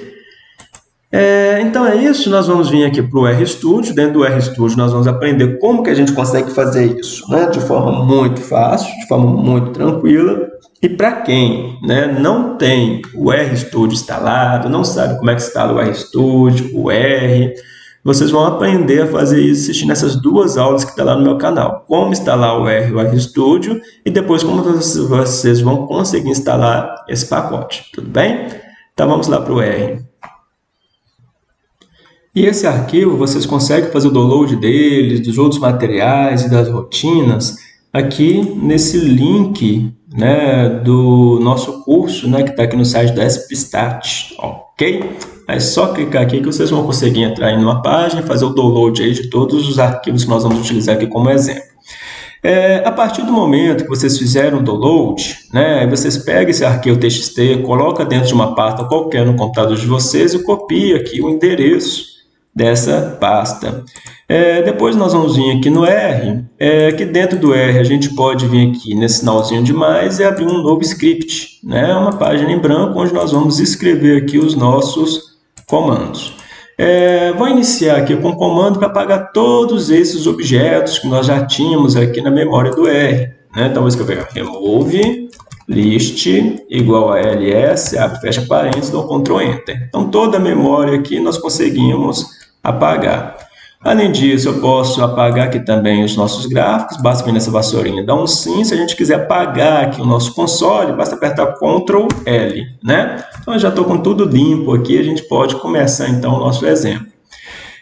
S1: É, então é isso, nós vamos vir aqui para o RStudio, dentro do RStudio nós vamos aprender como que a gente consegue fazer isso, né, de forma muito fácil, de forma muito tranquila, e para quem né, não tem o RStudio instalado, não sabe como é que instala o RStudio, o R, vocês vão aprender a fazer isso assistindo essas duas aulas que estão tá lá no meu canal. Como instalar o R, o RStudio e depois como vocês vão conseguir instalar esse pacote. Tudo bem? Então vamos lá para o R. E esse arquivo, vocês conseguem fazer o download dele, dos outros materiais e das rotinas aqui nesse link né, do nosso curso, né, que está aqui no site da SPStat, ok? É só clicar aqui que vocês vão conseguir entrar em uma página e fazer o download aí de todos os arquivos que nós vamos utilizar aqui como exemplo. É, a partir do momento que vocês fizeram o download, né, vocês pegam esse arquivo TXT, coloca dentro de uma pasta qualquer no computador de vocês e copia aqui o endereço dessa pasta. É, depois nós vamos vir aqui no R, é, que dentro do R a gente pode vir aqui nesse sinalzinho de mais e abrir um novo script, né? uma página em branco onde nós vamos escrever aqui os nossos comandos. É, vou iniciar aqui com o comando para apagar todos esses objetos que nós já tínhamos aqui na memória do R. Né? Então, vou escrever remove list igual a ls, abre fecha parênteses, dou Ctrl Enter. Então, toda a memória aqui nós conseguimos apagar. Além disso, eu posso apagar aqui também os nossos gráficos, basta vir nessa vassourinha, dar um sim. Se a gente quiser apagar aqui o nosso console, basta apertar Ctrl L, né? Então, eu já estou com tudo limpo aqui, a gente pode começar então o nosso exemplo.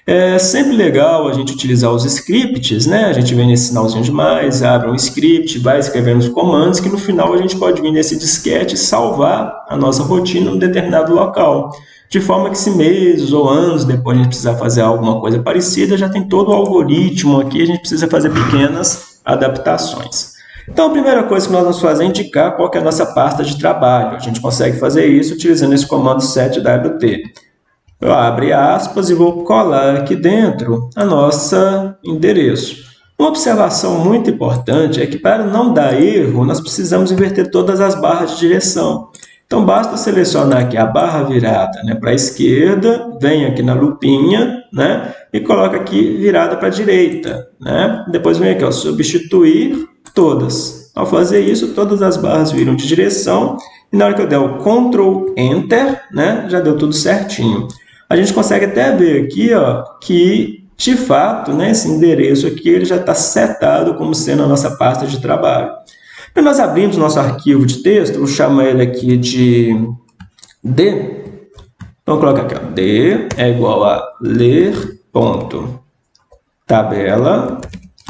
S1: É sempre legal a gente utilizar os scripts, né? A gente vem nesse sinalzinho de mais, abre um script, vai escrevendo os comandos, que no final a gente pode vir nesse disquete e salvar a nossa rotina em um determinado local de forma que se meses ou anos depois a gente precisar fazer alguma coisa parecida, já tem todo o algoritmo aqui, a gente precisa fazer pequenas adaptações. Então, a primeira coisa que nós vamos fazer é indicar qual é a nossa pasta de trabalho. A gente consegue fazer isso utilizando esse comando setwt. Eu abro aspas e vou colar aqui dentro a nossa endereço. Uma observação muito importante é que para não dar erro, nós precisamos inverter todas as barras de direção. Então, basta selecionar aqui a barra virada né, para a esquerda, vem aqui na lupinha né, e coloca aqui virada para a direita. Né? Depois vem aqui, ó, substituir todas. Ao fazer isso, todas as barras viram de direção e na hora que eu der o Ctrl Enter, né, já deu tudo certinho. A gente consegue até ver aqui ó, que, de fato, né, esse endereço aqui ele já está setado como sendo a nossa pasta de trabalho. E nós abrimos nosso arquivo de texto, vou chamar ele aqui de D. Vamos colocar aqui, ó, D é igual a ler ponto tabela,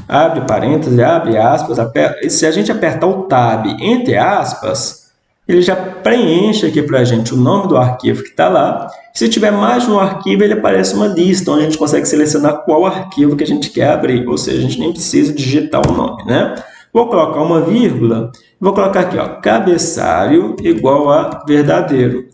S1: abre parênteses, abre aspas, aperta, e se a gente apertar o tab entre aspas, ele já preenche aqui para a gente o nome do arquivo que está lá. Se tiver mais de um arquivo, ele aparece uma lista, onde a gente consegue selecionar qual arquivo que a gente quer abrir, ou seja, a gente nem precisa digitar o nome, né? Vou colocar uma vírgula, vou colocar aqui, ó, cabeçalho igual a verdadeiro.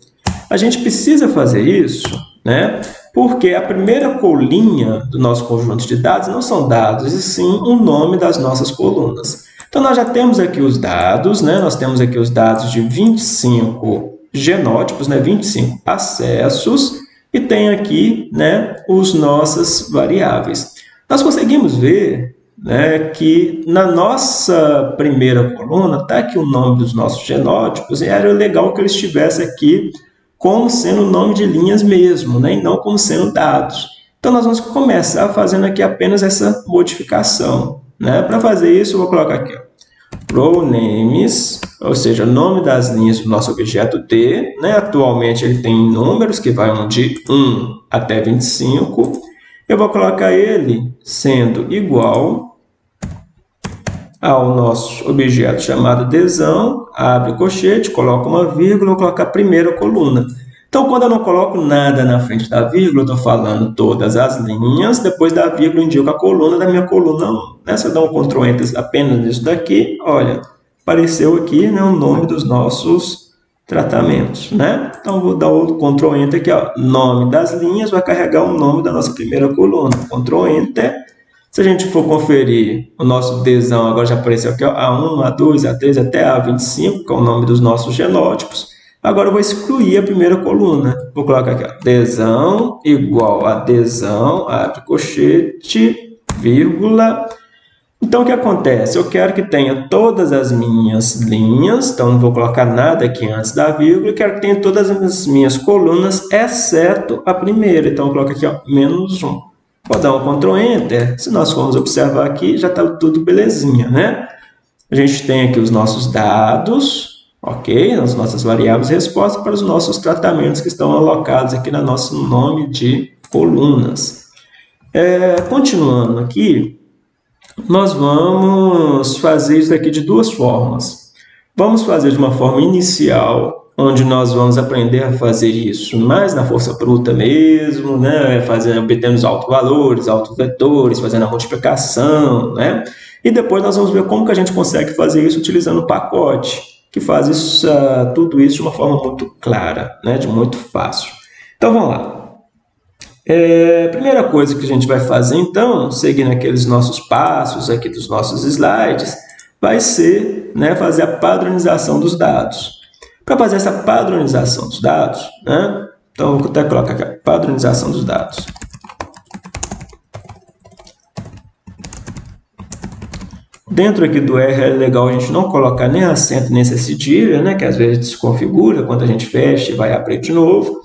S1: A gente precisa fazer isso, né? Porque a primeira colinha do nosso conjunto de dados não são dados, e sim o nome das nossas colunas. Então, nós já temos aqui os dados, né? Nós temos aqui os dados de 25 genótipos, né? 25 acessos, e tem aqui, né, os nossas variáveis. Nós conseguimos ver né, que na nossa primeira coluna está aqui o nome dos nossos genótipos e era legal que ele estivesse aqui como sendo nome de linhas mesmo, né, e não como sendo dados. Então, nós vamos começar fazendo aqui apenas essa modificação. Né? Para fazer isso, eu vou colocar aqui, row names, ou seja, o nome das linhas do nosso objeto T. Né? Atualmente, ele tem números que vão de 1 até 25. Eu vou colocar ele sendo igual ao nosso objeto chamado adesão, abre o colchete, coloca uma vírgula, vou colocar a primeira coluna. Então, quando eu não coloco nada na frente da vírgula, eu estou falando todas as linhas, depois da vírgula indico a coluna da minha coluna 1. Né? Se eu dar um Ctrl Enter apenas nisso daqui, olha, apareceu aqui né, o nome dos nossos tratamentos. Né? Então, vou dar o Ctrl Enter aqui, ó, nome das linhas, vai carregar o nome da nossa primeira coluna. Ctrl Enter. Se a gente for conferir o nosso desão, agora já apareceu aqui, ó, A1, A2, A3 até A25, que é o nome dos nossos genótipos. Agora eu vou excluir a primeira coluna. Vou colocar aqui, ó, desão igual a desão, abre colchete, vírgula. Então, o que acontece? Eu quero que tenha todas as minhas linhas, então não vou colocar nada aqui antes da vírgula, quero que tenha todas as minhas colunas, exceto a primeira. Então, eu coloco aqui, ó, menos 1. Vou dar um Ctrl Enter. Se nós formos observar aqui, já está tudo belezinha, né? A gente tem aqui os nossos dados, ok? As nossas variáveis resposta para os nossos tratamentos que estão alocados aqui no nosso nome de colunas. É, continuando aqui, nós vamos fazer isso aqui de duas formas. Vamos fazer de uma forma inicial, onde nós vamos aprender a fazer isso mais na força bruta mesmo, né? fazendo, obtendo os autovalores, autovetores, fazendo a multiplicação, né? E depois nós vamos ver como que a gente consegue fazer isso utilizando o pacote que faz isso, uh, tudo isso de uma forma muito clara, né, de muito fácil. Então, vamos lá. É, primeira coisa que a gente vai fazer, então, seguindo aqueles nossos passos aqui dos nossos slides, vai ser né, fazer a padronização dos dados. Para fazer essa padronização dos dados, né, então, vou até colocar aqui, a padronização dos dados. Dentro aqui do R é legal a gente não colocar nem acento nem cedilha, né, que às vezes desconfigura quando a gente fecha e vai abrir de novo.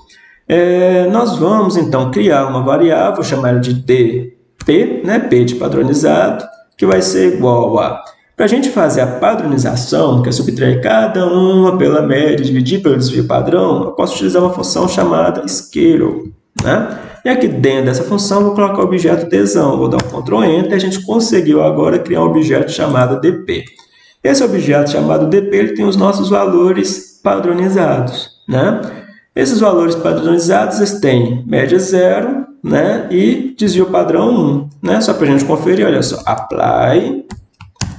S1: É, nós vamos, então, criar uma variável, chamar ela de dp, né, p de padronizado, que vai ser igual a... Para a gente fazer a padronização, que é subtrair cada uma pela média, dividir pelo desvio padrão, eu posso utilizar uma função chamada scale. Né? E aqui dentro dessa função, vou colocar o objeto tesão. Vou dar um Ctrl Enter e a gente conseguiu agora criar um objeto chamado dp. Esse objeto chamado dp ele tem os nossos valores padronizados. Né? Esses valores padronizados eles têm média zero né? e desvio padrão 1. Né? Só para a gente conferir, olha só, apply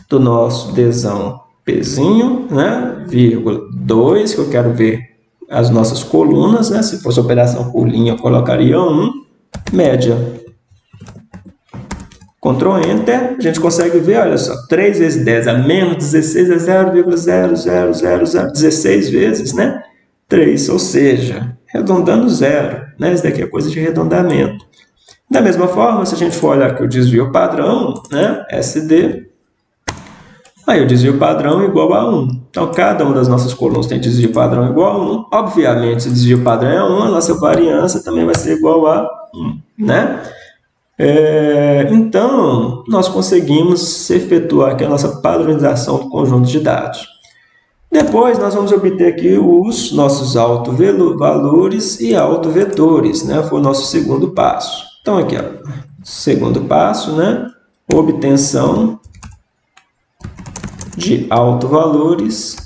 S1: do nosso desão Pzinho, né? vírgula 2, que eu quero ver as nossas colunas, né? se fosse operação por linha, eu colocaria 1, média. Ctrl Enter, a gente consegue ver, olha só, 3 vezes 10 a menos 16 é 0,0000, 16 vezes, né? 3, ou seja, arredondando zero, né? Isso daqui é coisa de arredondamento. Da mesma forma, se a gente for olhar aqui o desvio padrão, né? SD, Aí o desvio padrão é igual a 1. Então, cada uma das nossas colunas tem desvio padrão igual a 1. Obviamente, se o desvio padrão é 1, a nossa variância também vai ser igual a 1. Né? É, então, nós conseguimos efetuar aqui a nossa padronização do conjunto de dados. Depois, nós vamos obter aqui os nossos autovalores e autovetores. Né? Foi o nosso segundo passo. Então, aqui, ó, segundo passo, né? obtenção de autovalores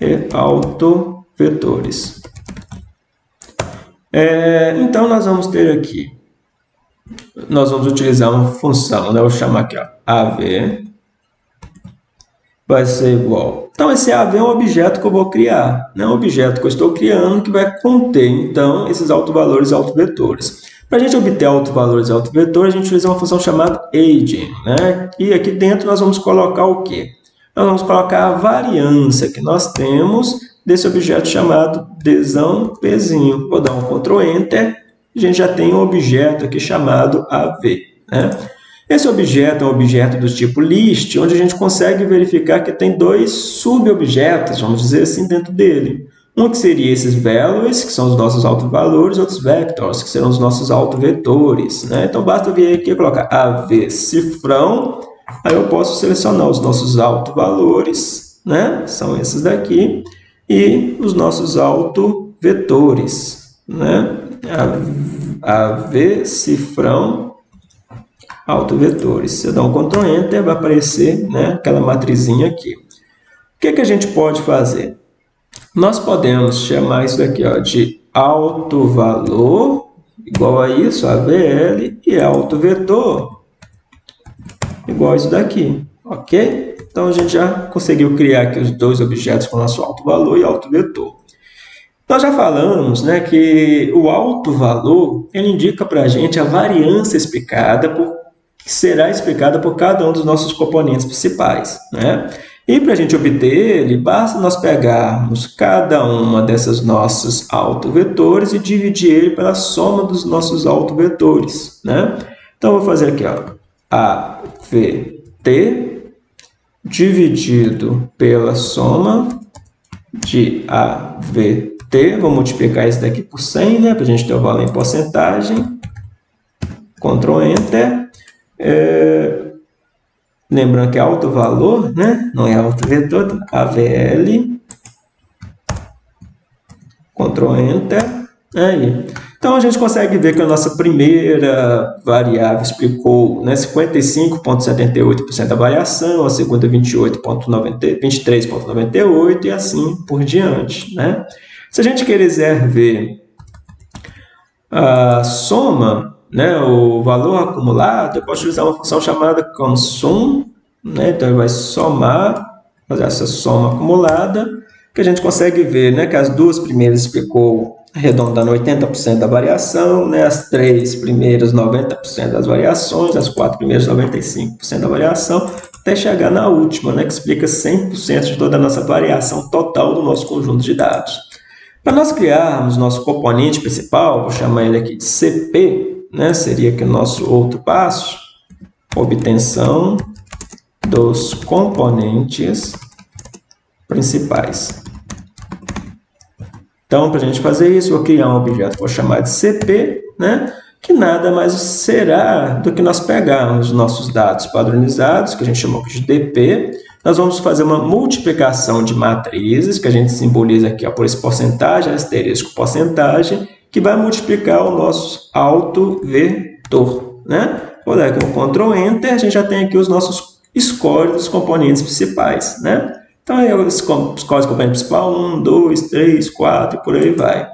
S1: e autovetores. É, então, nós vamos ter aqui, nós vamos utilizar uma função, né? vou chamar aqui, ó, AV, vai ser igual. Então, esse AV é um objeto que eu vou criar, né? um objeto que eu estou criando que vai conter, então, esses autovalores e autovetores. Para a gente obter autovalores e autovetores, a gente utiliza uma função chamada aging. Né? E aqui dentro nós vamos colocar o quê? Nós vamos colocar a variância que nós temos desse objeto chamado desão pezinho. Vou dar um Ctrl Enter, a gente já tem um objeto aqui chamado AV. Né? Esse objeto é um objeto do tipo list, onde a gente consegue verificar que tem dois subobjetos, vamos dizer assim, dentro dele. Um que seria esses values, que são os nossos autovalores, outros vectors, que serão os nossos autovetores. Né? Então, basta vir aqui e colocar AV cifrão, aí eu posso selecionar os nossos autovalores, né? são esses daqui, e os nossos autovetores. Né? AV cifrão autovetores. Se eu dar um Ctrl Enter, vai aparecer né, aquela matrizinha aqui. O que, que a gente pode fazer? Nós podemos chamar isso daqui ó, de autovalor, igual a isso, AVL, e autovetor, igual a isso daqui, ok? Então, a gente já conseguiu criar aqui os dois objetos com nosso autovalor e autovetor. Nós já falamos né, que o alto valor ele indica para a gente a variância explicada por, que será explicada por cada um dos nossos componentes principais. Né? E para a gente obter ele, basta nós pegarmos cada uma dessas nossos autovetores e dividir ele pela soma dos nossos autovetores. Né? Então, vou fazer aqui, ó, AVT dividido pela soma de AVT vou multiplicar isso daqui por 100, né, para a gente ter o valor em porcentagem. Ctrl Enter. É, lembrando que é alto valor, né, não é alto vetor, AVL. Ctrl Enter. Aí. Então, a gente consegue ver que a nossa primeira variável explicou né, 55,78% da variação, a segunda 23,98% e assim por diante. Né? Se a gente quiser ver a soma, né, o valor acumulado, eu posso utilizar uma função chamada consum, né, então ele vai somar, fazer essa soma acumulada, que a gente consegue ver né, que as duas primeiras explicou arredondando 80% da variação, né, as três primeiras 90% das variações, as quatro primeiras 95% da variação, até chegar na última, né, que explica 100% de toda a nossa variação total do nosso conjunto de dados. Para nós criarmos nosso componente principal, vou chamar ele aqui de CP, né? seria aqui o nosso outro passo, obtenção dos componentes principais. Então, para a gente fazer isso, vou criar um objeto, vou chamar de CP, né? que nada mais será do que nós pegarmos nossos dados padronizados, que a gente chamou de DP, nós vamos fazer uma multiplicação de matrizes, que a gente simboliza aqui ó, por esse porcentagem, asterisco porcentagem, que vai multiplicar o nosso autovetor. Né? Vou dar aqui um Ctrl Enter, a gente já tem aqui os nossos scores dos componentes principais. Né? Então, aí, os scores do componente principal, 1, 2, 3, 4 e por aí vai.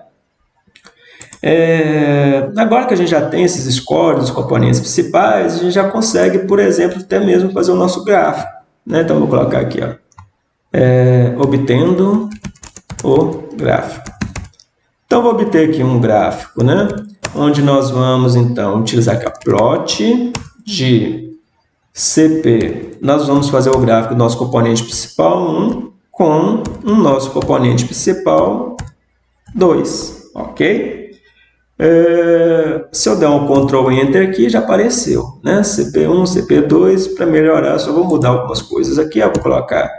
S1: É, agora que a gente já tem esses scores dos componentes principais, a gente já consegue, por exemplo, até mesmo fazer o nosso gráfico. Né? Então, vou colocar aqui, ó, é, obtendo o gráfico. Então, vou obter aqui um gráfico, né? onde nós vamos, então, utilizar aqui a plot de CP. Nós vamos fazer o gráfico do nosso componente principal 1 com o nosso componente principal 2, ok? É, se eu der um Ctrl Enter aqui, já apareceu, né? CP1, CP2, para melhorar, só vou mudar algumas coisas aqui, eu vou colocar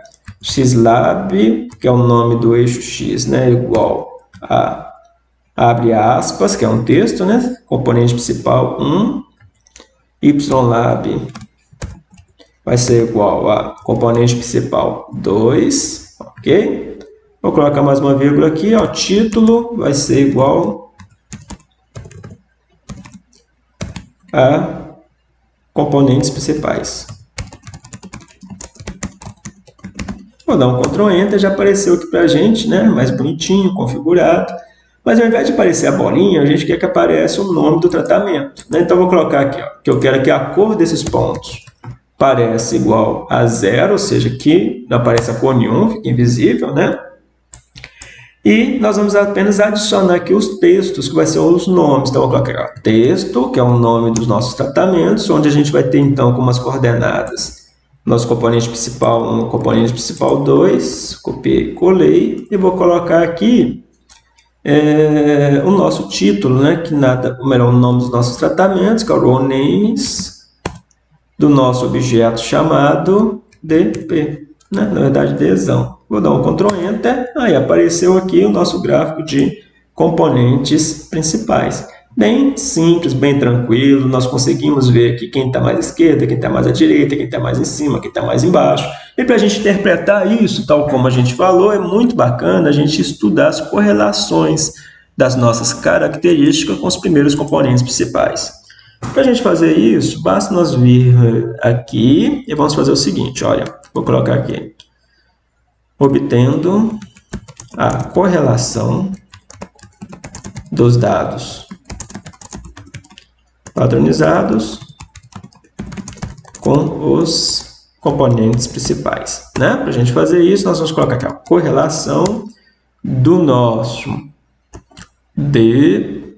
S1: xlab, que é o nome do eixo x, né? Igual a, abre aspas, que é um texto, né? Componente principal 1, ylab vai ser igual a componente principal 2, ok? Vou colocar mais uma vírgula aqui, ó, título vai ser igual a componentes principais. Vou dar um Ctrl Enter, já apareceu aqui para a gente, né? mais bonitinho, configurado. Mas ao invés de aparecer a bolinha, a gente quer que apareça o nome do tratamento. Né? Então, vou colocar aqui, ó, que eu quero que a cor desses pontos pareça igual a zero, ou seja, que não apareça cor nenhuma, fica invisível, né? E nós vamos apenas adicionar aqui os textos, que vai ser os nomes. Então, eu vou colocar ó, texto, que é o nome dos nossos tratamentos, onde a gente vai ter, então, como as coordenadas. Nosso componente principal 1, componente principal 2, copiei, colei, e vou colocar aqui é, o nosso título, né, que nada, ou melhor, o nome dos nossos tratamentos, que é o raw names, do nosso objeto chamado DP, né, na verdade, desão. Vou dar um Ctrl Enter, aí apareceu aqui o nosso gráfico de componentes principais. Bem simples, bem tranquilo, nós conseguimos ver aqui quem está mais à esquerda, quem está mais à direita, quem está mais em cima, quem está mais embaixo. E para a gente interpretar isso, tal como a gente falou, é muito bacana a gente estudar as correlações das nossas características com os primeiros componentes principais. Para a gente fazer isso, basta nós vir aqui e vamos fazer o seguinte, olha, vou colocar aqui, obtendo a correlação dos dados padronizados com os componentes principais. Né? Para a gente fazer isso, nós vamos colocar aqui a correlação do nosso DP,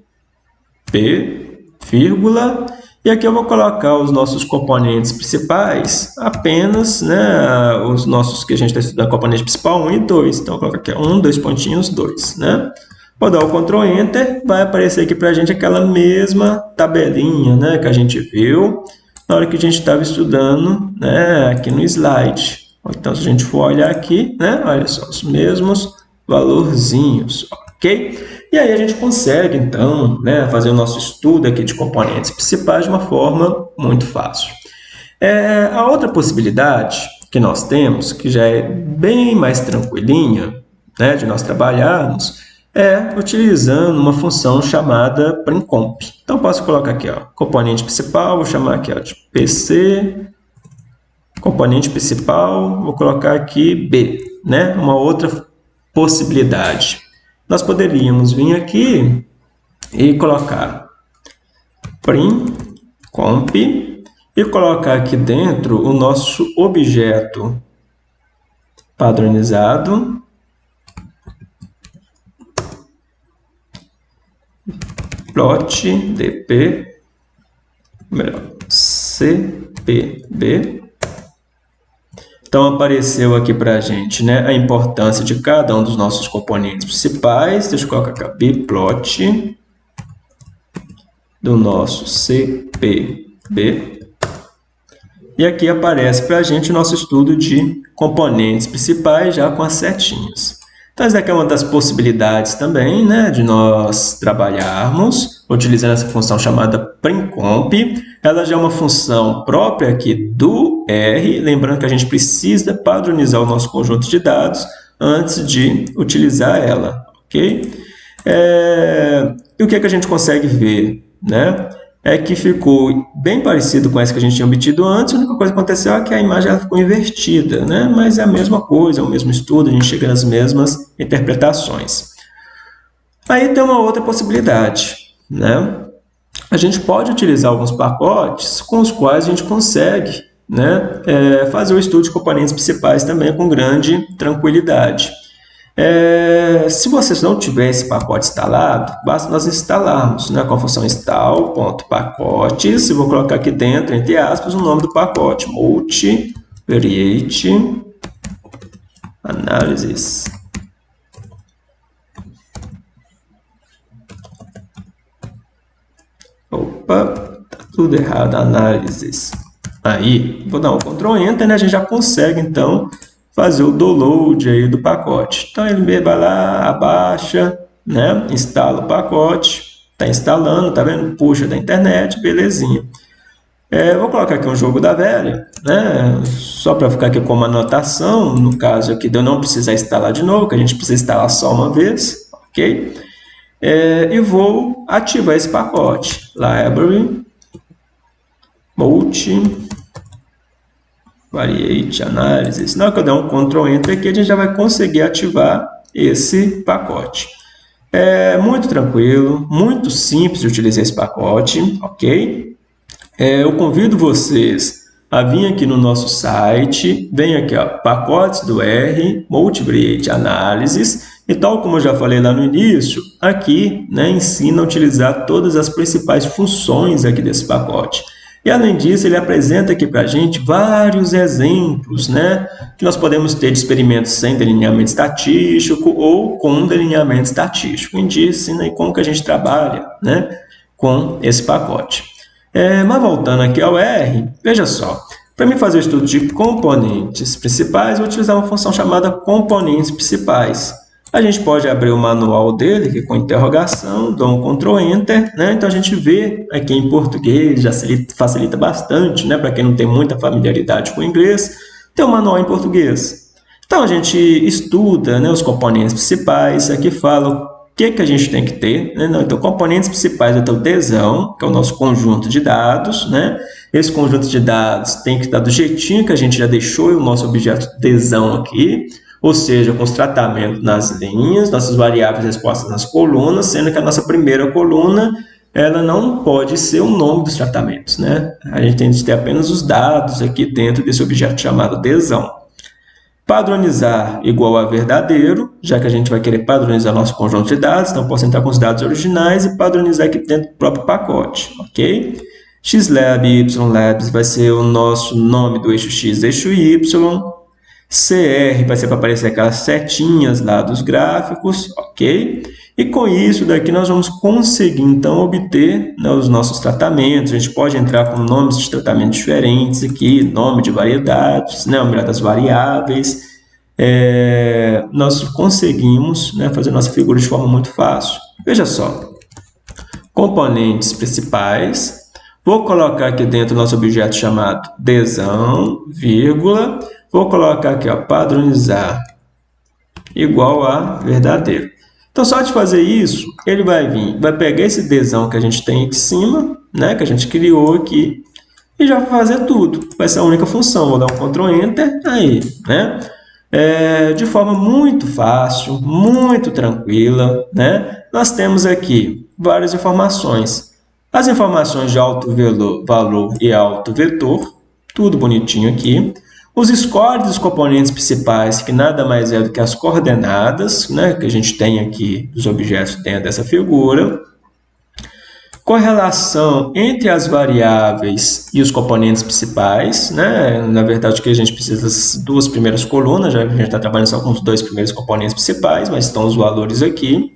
S1: vírgula, e aqui eu vou colocar os nossos componentes principais, apenas né, os nossos que a gente está estudando, componente principal 1 e 2. Então, eu coloco aqui 1, dois pontinhos, 2. Né? Vou dar o Ctrl Enter, vai aparecer aqui para a gente aquela mesma tabelinha né, que a gente viu na hora que a gente estava estudando né, aqui no slide. Então, se a gente for olhar aqui, né, olha só, os mesmos valorzinhos, ok? E aí a gente consegue, então, né, fazer o nosso estudo aqui de componentes principais de uma forma muito fácil. É, a outra possibilidade que nós temos, que já é bem mais tranquilinha né, de nós trabalharmos, é utilizando uma função chamada primcomp. Então, posso colocar aqui, ó, componente principal, vou chamar aqui ó, de PC, componente principal, vou colocar aqui B, né? uma outra possibilidade. Nós poderíamos vir aqui e colocar primcomp e colocar aqui dentro o nosso objeto padronizado plot dp, melhor, cpb. Então, apareceu aqui para a gente né, a importância de cada um dos nossos componentes principais. Deixa eu colocar aqui, bplot do nosso cpb. E aqui aparece para a gente o nosso estudo de componentes principais já com as setinhas. Então, essa aqui é uma das possibilidades também né, de nós trabalharmos utilizando essa função chamada primcomp. Ela já é uma função própria aqui do R, lembrando que a gente precisa padronizar o nosso conjunto de dados antes de utilizar ela. ok? É... E o que, é que a gente consegue ver? Né? É que ficou bem parecido com essa que a gente tinha obtido antes, a única coisa que aconteceu é que a imagem ela ficou invertida, né? mas é a mesma coisa, é o mesmo estudo, a gente chega nas mesmas interpretações. Aí tem uma outra possibilidade, né? A gente pode utilizar alguns pacotes com os quais a gente consegue né, é, fazer o estudo de componentes principais também com grande tranquilidade. É, se vocês não tiverem esse pacote instalado, basta nós instalarmos né, com a função install.pacotes. Eu vou colocar aqui dentro, entre aspas, o nome do pacote, multivariate analysis. Opa, tá tudo errado, análises. Aí, vou dar um Ctrl Enter, né? A gente já consegue, então, fazer o download aí do pacote. Então, ele vai lá, abaixa, né? instala o pacote, está instalando, tá vendo? Puxa da internet, belezinha. É, vou colocar aqui um jogo da velha, né? só para ficar aqui como anotação, no caso aqui de eu não precisar instalar de novo, que a gente precisa instalar só uma vez, ok? É, e vou ativar esse pacote, library, multi, variate analysis. Na hora que eu der um Ctrl Enter aqui, a gente já vai conseguir ativar esse pacote. É muito tranquilo, muito simples de utilizar esse pacote, ok? É, eu convido vocês a vir aqui no nosso site, vem aqui, ó, pacotes do R, Multivariate Analysis, e tal como eu já falei lá no início, aqui né, ensina a utilizar todas as principais funções aqui desse pacote. E além disso, ele apresenta aqui para a gente vários exemplos né, que nós podemos ter de experimentos sem delineamento estatístico ou com delineamento estatístico. Ensina como que a gente trabalha né, com esse pacote. É, mas voltando aqui ao R, veja só, para mim fazer o estudo de componentes principais, vou utilizar uma função chamada componentes principais. A gente pode abrir o manual dele, aqui com interrogação, dou um Ctrl Enter, né? Então a gente vê aqui em português, já facilita bastante, né? Para quem não tem muita familiaridade com o inglês, tem o um manual em português. Então a gente estuda né, os componentes principais, aqui fala que, que a gente tem que ter? Né? Então, componentes principais é o Dzão, que é o nosso conjunto de dados. Né? Esse conjunto de dados tem que estar do jeitinho que a gente já deixou o nosso objeto Dzão aqui, ou seja, com os tratamentos nas linhas, nossas variáveis respostas nas colunas, sendo que a nossa primeira coluna ela não pode ser o nome dos tratamentos. Né? A gente tem que ter apenas os dados aqui dentro desse objeto chamado Dzão. Padronizar igual a verdadeiro, já que a gente vai querer padronizar nosso conjunto de dados, então posso entrar com os dados originais e padronizar aqui dentro do próprio pacote, ok? xlab ylabs vai ser o nosso nome do eixo x, eixo y, CR vai ser para aparecer aquelas setinhas lá dos gráficos, ok? E com isso daqui nós vamos conseguir então obter né, os nossos tratamentos. A gente pode entrar com nomes de tratamento diferentes aqui, nome de variedades, né, o das variáveis. É, nós conseguimos né, fazer nossa figura de forma muito fácil. Veja só, componentes principais. Vou colocar aqui dentro nosso objeto chamado desão, vírgula. Vou colocar aqui, ó, padronizar igual a verdadeiro. Então, só de fazer isso, ele vai vir, vai pegar esse desão que a gente tem aqui em cima, né, que a gente criou aqui, e já vai fazer tudo. Vai ser a única função. Vou dar um Ctrl Enter, aí, né? É, de forma muito fácil, muito tranquila, né? Nós temos aqui várias informações. As informações de alto valor e alto vetor, tudo bonitinho aqui. Os scores dos componentes principais, que nada mais é do que as coordenadas, né, que a gente tem aqui dos objetos dentro dessa figura. Correlação entre as variáveis e os componentes principais. Né? Na verdade, que a gente precisa das duas primeiras colunas, já que a gente está trabalhando só com os dois primeiros componentes principais, mas estão os valores aqui.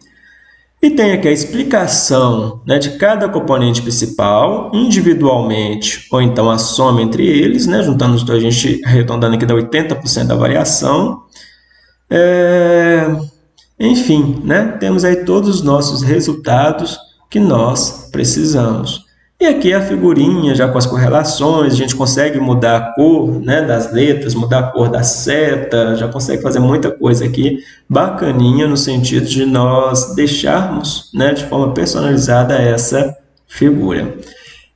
S1: E tem aqui a explicação né, de cada componente principal, individualmente, ou então a soma entre eles, né, juntando os dois, a gente arredondando aqui dá 80% da variação. É... Enfim, né, temos aí todos os nossos resultados que nós precisamos. E aqui a figurinha já com as correlações, a gente consegue mudar a cor né, das letras, mudar a cor da seta, já consegue fazer muita coisa aqui bacaninha no sentido de nós deixarmos né, de forma personalizada essa figura.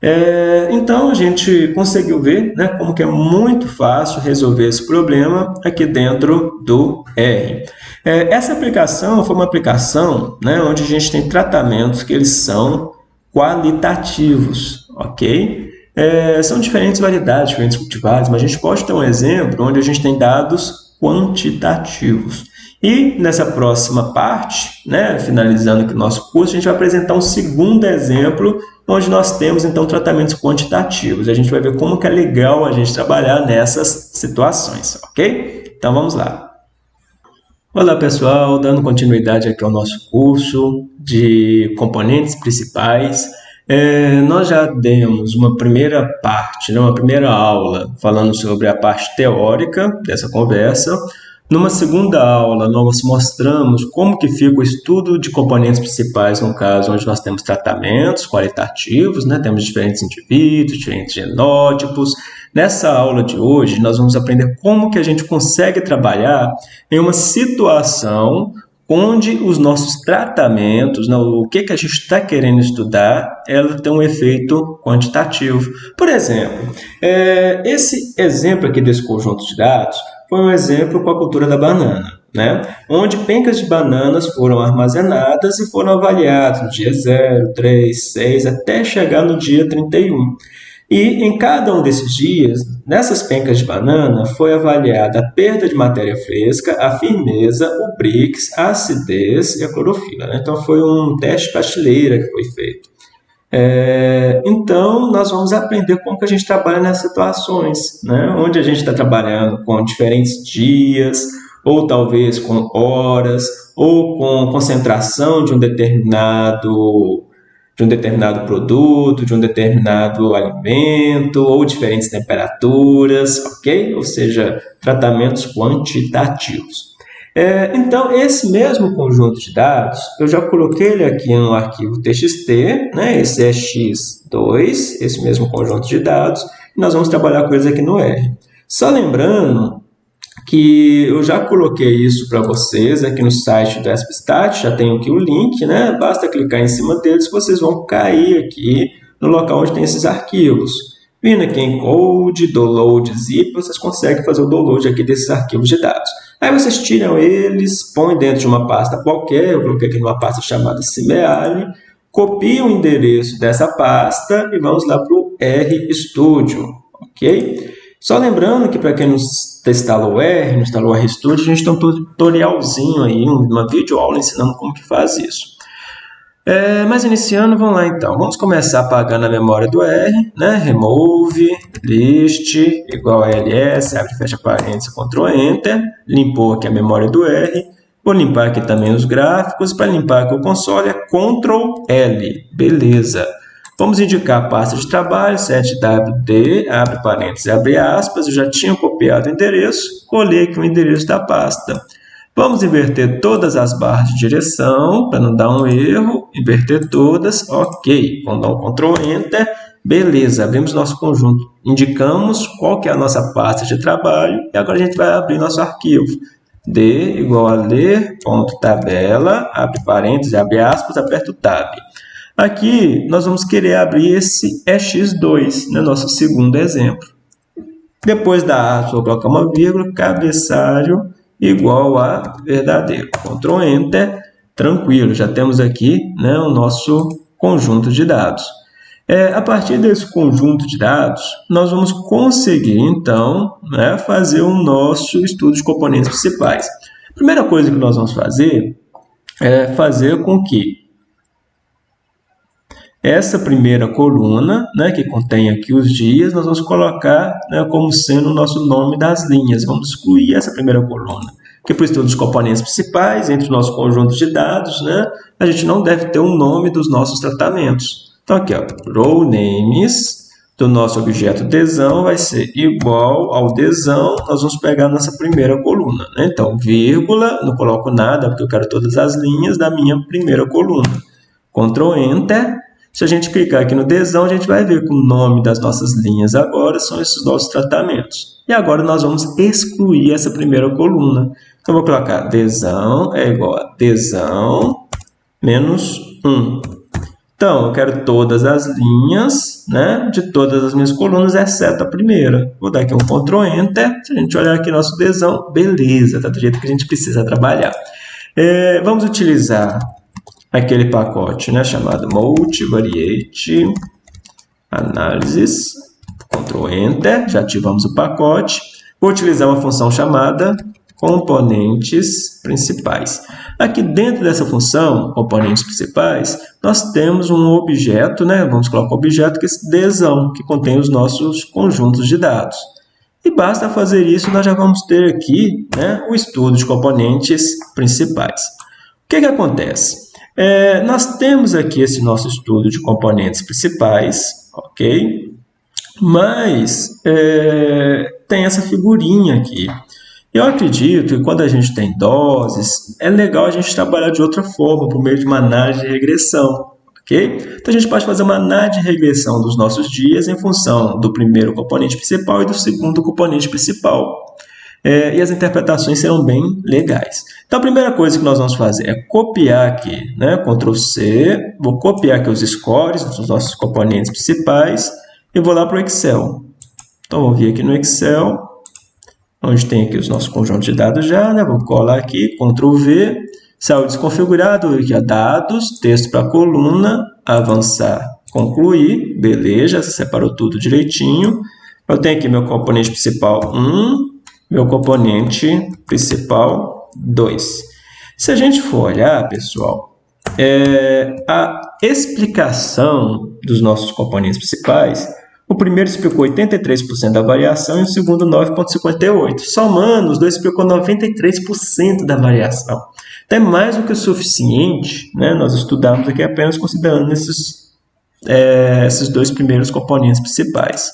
S1: É, então, a gente conseguiu ver né, como que é muito fácil resolver esse problema aqui dentro do R. É, essa aplicação foi uma aplicação né, onde a gente tem tratamentos que eles são qualitativos, ok? É, são diferentes variedades, diferentes cultivares, mas a gente pode ter um exemplo onde a gente tem dados quantitativos. E nessa próxima parte, né, finalizando aqui o nosso curso, a gente vai apresentar um segundo exemplo onde nós temos então tratamentos quantitativos. A gente vai ver como que é legal a gente trabalhar nessas situações, ok? Então vamos lá. Olá pessoal, dando continuidade aqui ao nosso curso de componentes principais. É, nós já demos uma primeira parte, né, uma primeira aula falando sobre a parte teórica dessa conversa. Numa segunda aula, nós mostramos como que fica o estudo de componentes principais, no caso onde nós temos tratamentos qualitativos, né? temos diferentes indivíduos, diferentes genótipos, Nessa aula de hoje, nós vamos aprender como que a gente consegue trabalhar em uma situação onde os nossos tratamentos, né, o que, que a gente está querendo estudar, ela tem um efeito quantitativo. Por exemplo, é, esse exemplo aqui desse conjunto de dados foi um exemplo com a cultura da banana. Né? onde pencas de bananas foram armazenadas e foram avaliadas no dia 0, 3, 6, até chegar no dia 31. E em cada um desses dias, nessas pencas de banana, foi avaliada a perda de matéria fresca, a firmeza, o BRICS, a acidez e a clorofila. Né? Então, foi um teste pasteleira que foi feito. É, então, nós vamos aprender como que a gente trabalha nessas situações, né? onde a gente está trabalhando com diferentes dias, ou talvez com horas, ou com concentração de um determinado de um determinado produto, de um determinado alimento, ou diferentes temperaturas, ok? Ou seja, tratamentos quantitativos. É, então, esse mesmo conjunto de dados, eu já coloquei ele aqui no arquivo txt, né? esse é x2, esse mesmo conjunto de dados, e nós vamos trabalhar com eles aqui no R. Só lembrando que eu já coloquei isso para vocês aqui no site do ESPStat, já tenho aqui o link, né? Basta clicar em cima deles que vocês vão cair aqui no local onde tem esses arquivos. Vindo aqui em Code, Download, Zip, vocês conseguem fazer o download aqui desses arquivos de dados. Aí vocês tiram eles, põem dentro de uma pasta qualquer, eu coloquei aqui numa pasta chamada Cimeali, copiam o endereço dessa pasta e vamos lá para o RStudio, ok? Só lembrando que para quem não instalou o R, não o RStudio, a gente tem um tutorialzinho aí, uma videoaula ensinando como que faz isso. É, mas iniciando, vamos lá então. Vamos começar apagando a memória do R, né? Remove, list, igual a ls, abre fecha parênteses, Ctrl Enter. Limpou aqui a memória do R. Vou limpar aqui também os gráficos. Para limpar aqui o console é Ctrl L. Beleza. Vamos indicar a pasta de trabalho, 7wd, abre parênteses, abre aspas. Eu já tinha copiado o endereço, colei aqui o endereço da pasta. Vamos inverter todas as barras de direção, para não dar um erro. Inverter todas, ok. Vamos dar um Ctrl Enter. Beleza, abrimos nosso conjunto. Indicamos qual que é a nossa pasta de trabalho. E agora a gente vai abrir nosso arquivo. D igual a ler, ponto, tabela, abre parênteses, abre aspas, aperta o Tab. Aqui, nós vamos querer abrir esse EX2, né, nosso segundo exemplo. Depois da aspas, vou colocar uma vírgula, cabeçalho, igual a verdadeiro. Ctrl Enter, tranquilo, já temos aqui né, o nosso conjunto de dados. É, a partir desse conjunto de dados, nós vamos conseguir, então, né, fazer o nosso estudo de componentes principais. A primeira coisa que nós vamos fazer é fazer com que essa primeira coluna, né, que contém aqui os dias, nós vamos colocar né, como sendo o nosso nome das linhas. Vamos excluir essa primeira coluna. Que para o estudo dos componentes principais, entre o nosso conjunto de dados, né, a gente não deve ter um nome dos nossos tratamentos. Então, aqui, ó, row names do nosso objeto desão vai ser igual ao desão, nós vamos pegar nossa primeira coluna. Né? Então, vírgula, não coloco nada, porque eu quero todas as linhas da minha primeira coluna. Ctrl Enter, se a gente clicar aqui no desão, a gente vai ver que o nome das nossas linhas agora são esses nossos tratamentos. E agora nós vamos excluir essa primeira coluna. Então, vou colocar desão é igual a desão menos 1. Então, eu quero todas as linhas né, de todas as minhas colunas, exceto a primeira. Vou dar aqui um Ctrl Enter. Se a gente olhar aqui nosso desão, beleza, está do jeito que a gente precisa trabalhar. É, vamos utilizar aquele pacote né, chamado Multivariate Analysis. Ctrl Enter, já ativamos o pacote. Vou utilizar uma função chamada componentes principais. Aqui dentro dessa função, componentes principais, nós temos um objeto, né? vamos colocar o objeto que é esse desão, que contém os nossos conjuntos de dados. E basta fazer isso, nós já vamos ter aqui né, o estudo de componentes principais. O que, que acontece? É, nós temos aqui esse nosso estudo de componentes principais, ok? Mas é, tem essa figurinha aqui. Eu acredito que quando a gente tem doses, é legal a gente trabalhar de outra forma, por meio de uma análise de regressão. ok? Então a gente pode fazer uma análise de regressão dos nossos dias em função do primeiro componente principal e do segundo componente principal é, e as interpretações serão bem legais. Então, a primeira coisa que nós vamos fazer é copiar aqui, né? Ctrl C, vou copiar aqui os scores dos nossos componentes principais e vou lá para o Excel. Então, vou vir aqui no Excel, onde tem aqui os nossos conjuntos de dados já, né? Vou colar aqui, Ctrl V, saiu desconfigurado, aqui, ó, dados, texto para coluna, avançar, concluir, beleza, separou tudo direitinho. Eu tenho aqui meu componente principal 1, meu componente principal 2. Se a gente for olhar, pessoal, é, a explicação dos nossos componentes principais, o primeiro explicou 83% da variação e o segundo 9,58%. Somando, os dois explicou 93% da variação. Então, é mais do que o suficiente, né? nós estudamos aqui apenas considerando esses, é, esses dois primeiros componentes principais.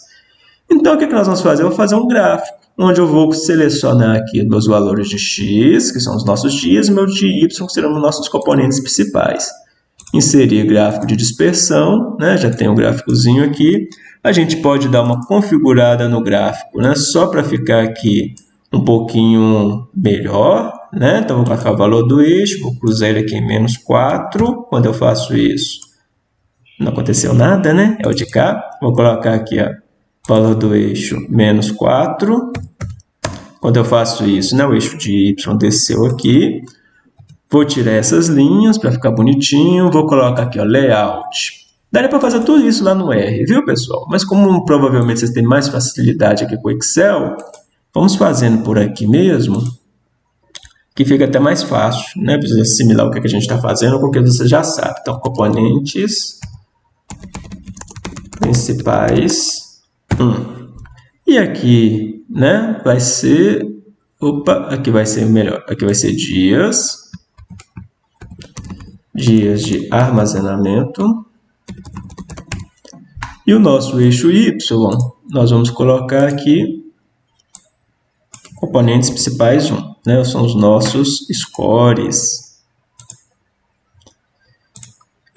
S1: Então, o que, é que nós vamos fazer? Eu vou fazer um gráfico onde eu vou selecionar aqui meus valores de x, que são os nossos dias, e meu de y, que serão os nossos componentes principais. Inserir gráfico de dispersão, né? já tem um gráficozinho aqui. A gente pode dar uma configurada no gráfico, né? só para ficar aqui um pouquinho melhor, né? Então, vou colocar o valor do eixo, vou cruzar ele aqui em menos 4. Quando eu faço isso, não aconteceu nada, né? É o de cá. Vou colocar aqui, ó, valor do eixo menos 4. Quando eu faço isso, né, o eixo de y desceu aqui. Vou tirar essas linhas para ficar bonitinho. Vou colocar aqui, ó, layout. Daria para fazer tudo isso lá no R, viu, pessoal? Mas como provavelmente vocês têm mais facilidade aqui com o Excel, vamos fazendo por aqui mesmo, que fica até mais fácil, né? Precisa assimilar o que, a gente está fazendo, porque você já sabe. Então, componentes principais 1. E aqui, né, vai ser... Opa, aqui vai ser melhor. Aqui vai ser dias. Dias de armazenamento. E o nosso eixo Y, nós vamos colocar aqui componentes principais 1, né? são os nossos scores.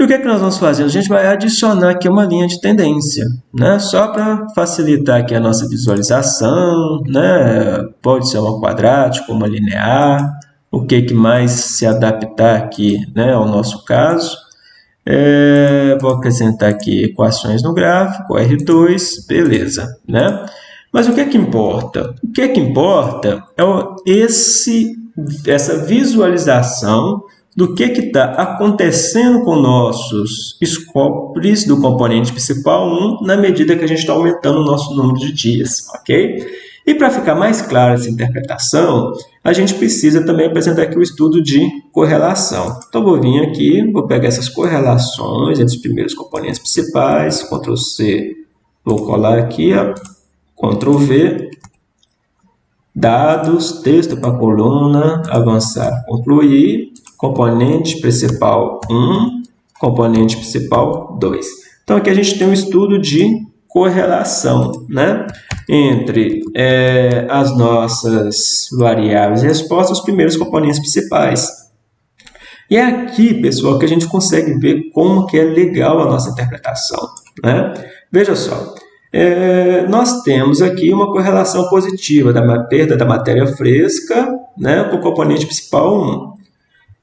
S1: E o que é que nós vamos fazer? A gente vai adicionar aqui uma linha de tendência, né? só para facilitar aqui a nossa visualização, né? pode ser uma quadrática, uma linear, o que, que mais se adaptar aqui né, ao nosso caso. É, vou acrescentar aqui equações no gráfico, R2, beleza, né? Mas o que é que importa? O que é que importa é esse, essa visualização do que está acontecendo com nossos scopes do componente principal 1 na medida que a gente está aumentando o nosso número de dias, ok? E para ficar mais clara essa interpretação, a gente precisa também apresentar aqui o estudo de correlação. Então, vou vir aqui, vou pegar essas correlações entre os primeiros componentes principais, Ctrl C, vou colar aqui, Ctrl V, dados, texto para coluna, avançar, concluir, componente principal 1, componente principal 2. Então, aqui a gente tem um estudo de correlação né, entre é, as nossas variáveis e respostas, os primeiros componentes principais. E é aqui, pessoal, que a gente consegue ver como que é legal a nossa interpretação. Né? Veja só, é, nós temos aqui uma correlação positiva da perda da matéria fresca né, com o componente principal 1.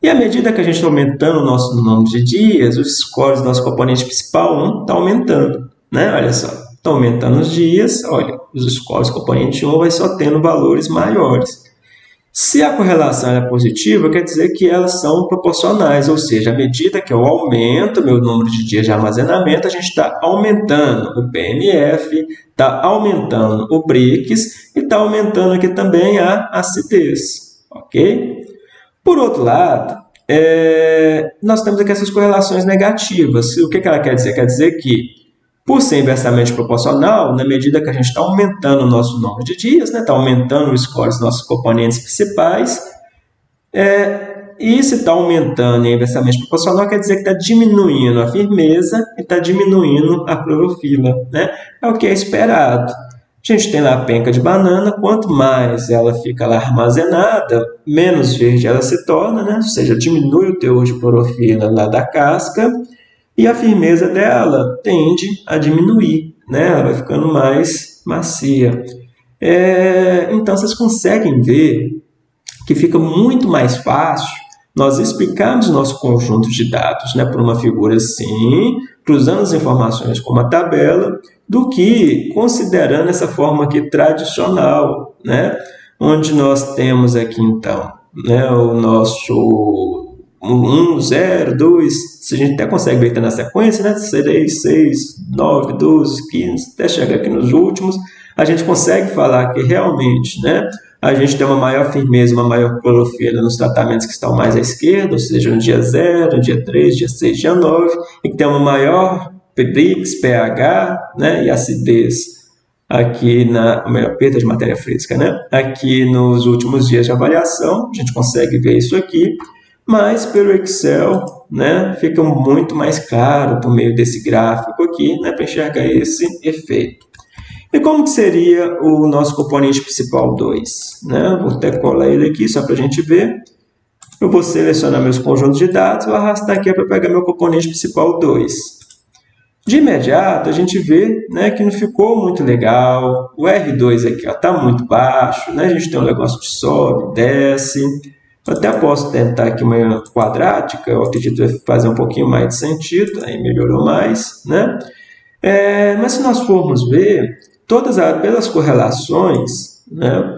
S1: E à medida que a gente está aumentando o nosso número de dias, os scores do nosso componente principal 1 está aumentando. Né? Olha só, está aumentando os dias, olha, os scores componente 1 vai só tendo valores maiores. Se a correlação é positiva, quer dizer que elas são proporcionais, ou seja, à medida que eu aumento meu número de dias de armazenamento, a gente está aumentando o PMF, está aumentando o BRICS e está aumentando aqui também a acidez, ok? Por outro lado, é, nós temos aqui essas correlações negativas. O que, que ela quer dizer? Quer dizer que por ser inversamente proporcional, na medida que a gente está aumentando o nosso número de dias, está né, tá aumentando o score dos nossos componentes principais, é, e se está aumentando e é inversamente proporcional, quer dizer que está diminuindo a firmeza e está diminuindo a clorofila. Né? É o que é esperado. A gente tem lá a penca de banana, quanto mais ela fica lá armazenada, menos verde ela se torna, né? ou seja, diminui o teor de clorofila lá da casca, e a firmeza dela tende a diminuir, né? ela vai ficando mais macia. É, então, vocês conseguem ver que fica muito mais fácil nós explicarmos nosso conjunto de dados né, por uma figura assim, cruzando as informações com uma tabela, do que considerando essa forma aqui tradicional, né, onde nós temos aqui, então, né, o nosso 1, 0, 2, se a gente até consegue ver na sequência, né? 3, 6, 9, 12, 15, até chegar aqui nos últimos, a gente consegue falar que realmente, né? A gente tem uma maior firmeza, uma maior clorofila nos tratamentos que estão mais à esquerda, ou seja, no dia 0, no dia 3, dia 6, dia 9, e que tem uma maior PBRIX, pH, né? E acidez aqui na a melhor perda de matéria fresca, né? Aqui nos últimos dias de avaliação, a gente consegue ver isso aqui mas pelo Excel né, fica muito mais claro por meio desse gráfico aqui né, para enxergar esse efeito. E como que seria o nosso componente principal 2? Né? Vou até colar ele aqui só para a gente ver. Eu vou selecionar meus conjuntos de dados, vou arrastar aqui para pegar meu componente principal 2. De imediato, a gente vê né, que não ficou muito legal. O R2 aqui está muito baixo, né? a gente tem um negócio que sobe, desce. Eu até posso tentar aqui uma quadrática, eu acredito que vai fazer um pouquinho mais de sentido, aí melhorou mais. Né? É, mas se nós formos ver, todas as, pelas correlações, né,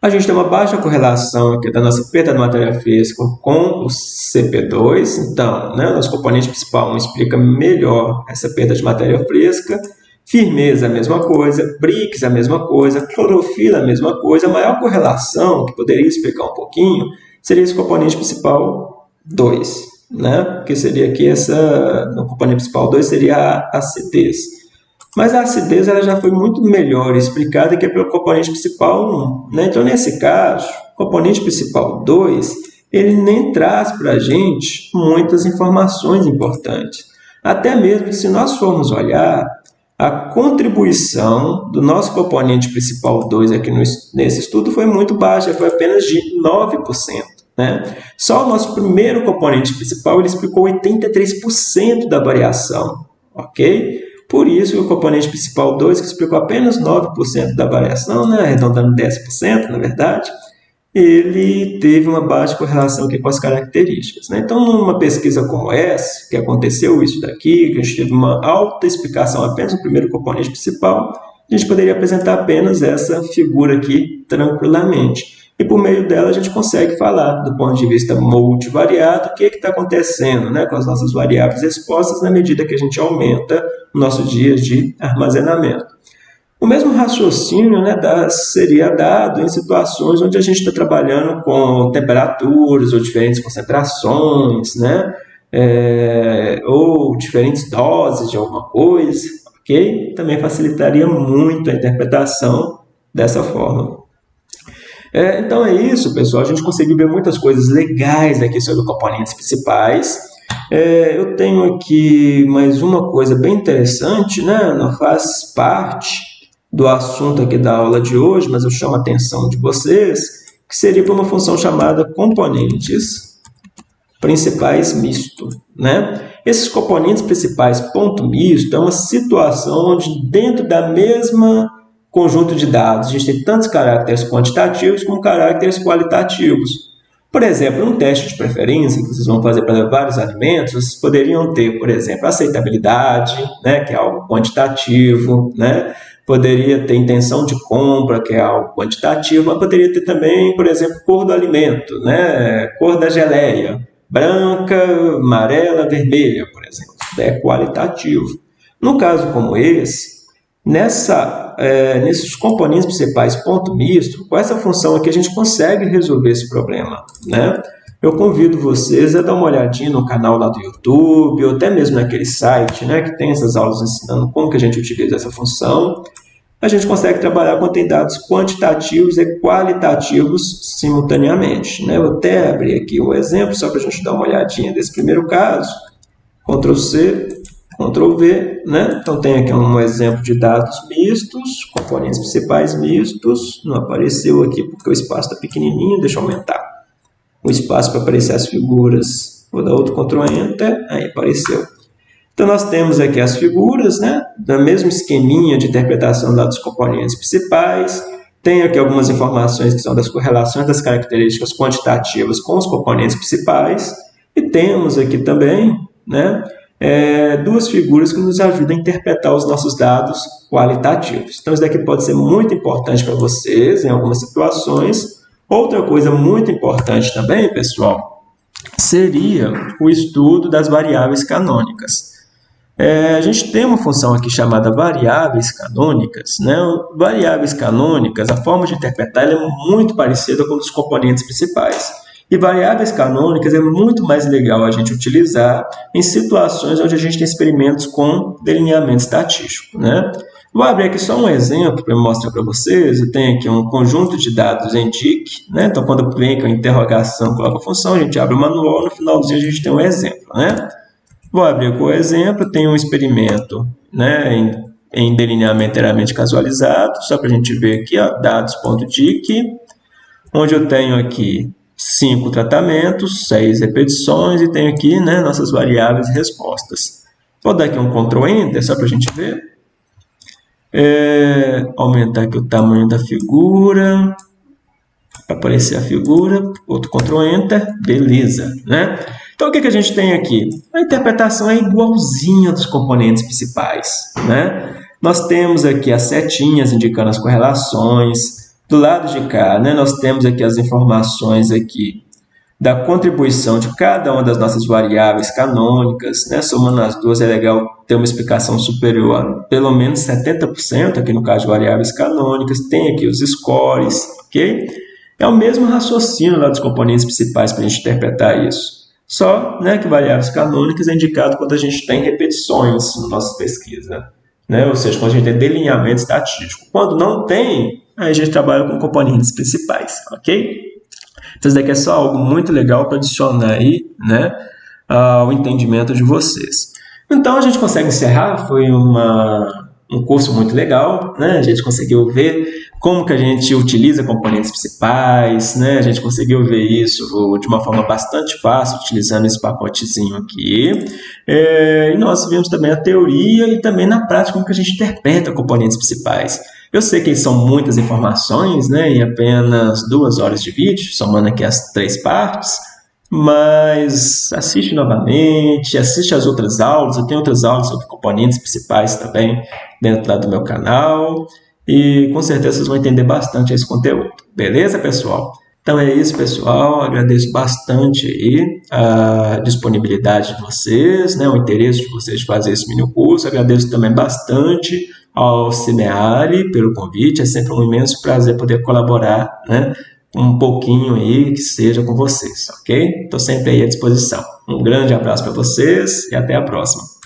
S1: a gente tem uma baixa correlação aqui da nossa perda de matéria física com o CP2. Então, né, nosso componente principal explica melhor essa perda de matéria fresca. Firmeza, a mesma coisa. BRICS, a mesma coisa. Clorofila, a mesma coisa. A maior correlação, que poderia explicar um pouquinho, seria esse componente principal 2. Né? Que seria aqui essa... No componente principal 2 seria a acidez. Mas a acidez ela já foi muito melhor explicada que é pelo componente principal 1. Né? Então, nesse caso, o componente principal 2, ele nem traz para a gente muitas informações importantes. Até mesmo se nós formos olhar, a contribuição do nosso componente principal 2 aqui no, nesse estudo foi muito baixa, foi apenas de 9%. Né? Só o nosso primeiro componente principal ele explicou 83% da variação. ok? Por isso, o componente principal 2, que explicou apenas 9% da variação, né, arredondando 10%, na verdade, ele teve uma baixa correlação aqui com as características. Né? Então, numa pesquisa como essa, que aconteceu isso daqui, que a gente teve uma alta explicação apenas no primeiro componente principal, a gente poderia apresentar apenas essa figura aqui tranquilamente e por meio dela a gente consegue falar do ponto de vista multivariado o que está acontecendo né, com as nossas variáveis expostas na medida que a gente aumenta o nosso dia de armazenamento. O mesmo raciocínio né, da, seria dado em situações onde a gente está trabalhando com temperaturas ou diferentes concentrações, né, é, ou diferentes doses de alguma coisa, ok? Também facilitaria muito a interpretação dessa forma. É, então é isso, pessoal. A gente conseguiu ver muitas coisas legais aqui sobre componentes principais. É, eu tenho aqui mais uma coisa bem interessante, né? não faz parte do assunto aqui da aula de hoje, mas eu chamo a atenção de vocês, que seria para uma função chamada componentes principais misto. Né? Esses componentes principais ponto misto é uma situação onde dentro da mesma conjunto de dados, a gente tem tantos caracteres quantitativos como caracteres qualitativos. Por exemplo, um teste de preferência que vocês vão fazer para vários alimentos, vocês poderiam ter, por exemplo, aceitabilidade, né, que é algo quantitativo, né? poderia ter intenção de compra, que é algo quantitativo, mas poderia ter também, por exemplo, cor do alimento, né? cor da geleia, branca, amarela, vermelha, por exemplo, é qualitativo. No caso como esse, nessa é, nesses componentes principais ponto misto, com essa função aqui a gente consegue resolver esse problema. Né? Eu convido vocês a dar uma olhadinha no canal lá do YouTube, ou até mesmo naquele site né, que tem essas aulas ensinando como que a gente utiliza essa função. A gente consegue trabalhar quando tem dados quantitativos e qualitativos simultaneamente. Né? Eu até abrir aqui um exemplo, só para a gente dar uma olhadinha desse primeiro caso. Ctrl C, Ctrl V, né? Então tem aqui um exemplo de dados mistos, componentes principais mistos, não apareceu aqui porque o espaço está pequenininho, deixa eu aumentar o espaço para aparecer as figuras, vou dar outro Ctrl Enter, aí apareceu. Então nós temos aqui as figuras, né? Da mesmo esqueminha de interpretação dos componentes principais, tem aqui algumas informações que são das correlações das características quantitativas com os componentes principais, e temos aqui também, né? É, duas figuras que nos ajudam a interpretar os nossos dados qualitativos. Então, isso daqui pode ser muito importante para vocês em algumas situações. Outra coisa muito importante também, pessoal, seria o estudo das variáveis canônicas. É, a gente tem uma função aqui chamada variáveis canônicas. Né? Variáveis canônicas, a forma de interpretar é muito parecida com os componentes principais. E variáveis canônicas é muito mais legal a gente utilizar em situações onde a gente tem experimentos com delineamento estatístico. Né? Vou abrir aqui só um exemplo para mostrar para vocês. Eu tenho aqui um conjunto de dados em DIC. Né? Então, quando vem com a interrogação, coloca a função, a gente abre o manual, no finalzinho a gente tem um exemplo. Né? Vou abrir com o exemplo, tem um experimento né, em, em delineamento inteiramente casualizado, só para a gente ver aqui, dados.dic, onde eu tenho aqui cinco tratamentos, seis repetições e tenho aqui né, nossas variáveis e respostas. Vou dar aqui um Ctrl Enter, só para a gente ver. É, aumentar aqui o tamanho da figura, para aparecer a figura, outro Ctrl Enter, beleza, né? Então, o que, que a gente tem aqui? A interpretação é igualzinha dos componentes principais, né? Nós temos aqui as setinhas indicando as correlações. Do lado de cá, né, nós temos aqui as informações aqui da contribuição de cada uma das nossas variáveis canônicas, né? somando as duas é legal ter uma explicação superior a pelo menos 70%, aqui no caso de variáveis canônicas, tem aqui os scores, ok? É o mesmo raciocínio lá dos componentes principais para a gente interpretar isso. Só né, que variáveis canônicas é indicado quando a gente tem repetições na nossa pesquisa, né? ou seja, quando a gente tem delineamento estatístico. Quando não tem, aí a gente trabalha com componentes principais, ok? Então, isso daqui é só algo muito legal para adicionar aí, né, ao entendimento de vocês. Então, a gente consegue encerrar, foi uma, um curso muito legal, né, a gente conseguiu ver como que a gente utiliza componentes principais, né, a gente conseguiu ver isso de uma forma bastante fácil, utilizando esse pacotezinho aqui, é, e nós vimos também a teoria e também na prática como que a gente interpreta componentes principais. Eu sei que são muitas informações, né, em apenas duas horas de vídeo, somando aqui as três partes, mas assiste novamente, assiste as outras aulas, eu tenho outras aulas sobre componentes principais também dentro do meu canal, e com certeza vocês vão entender bastante esse conteúdo. Beleza, pessoal? Então é isso, pessoal. Agradeço bastante aí a disponibilidade de vocês, né, o interesse de vocês de fazer esse mini curso. Agradeço também bastante ao Cineari pelo convite. É sempre um imenso prazer poder colaborar, né? Um pouquinho aí que seja com vocês, ok? Estou sempre aí à disposição. Um grande abraço para vocês e até a próxima.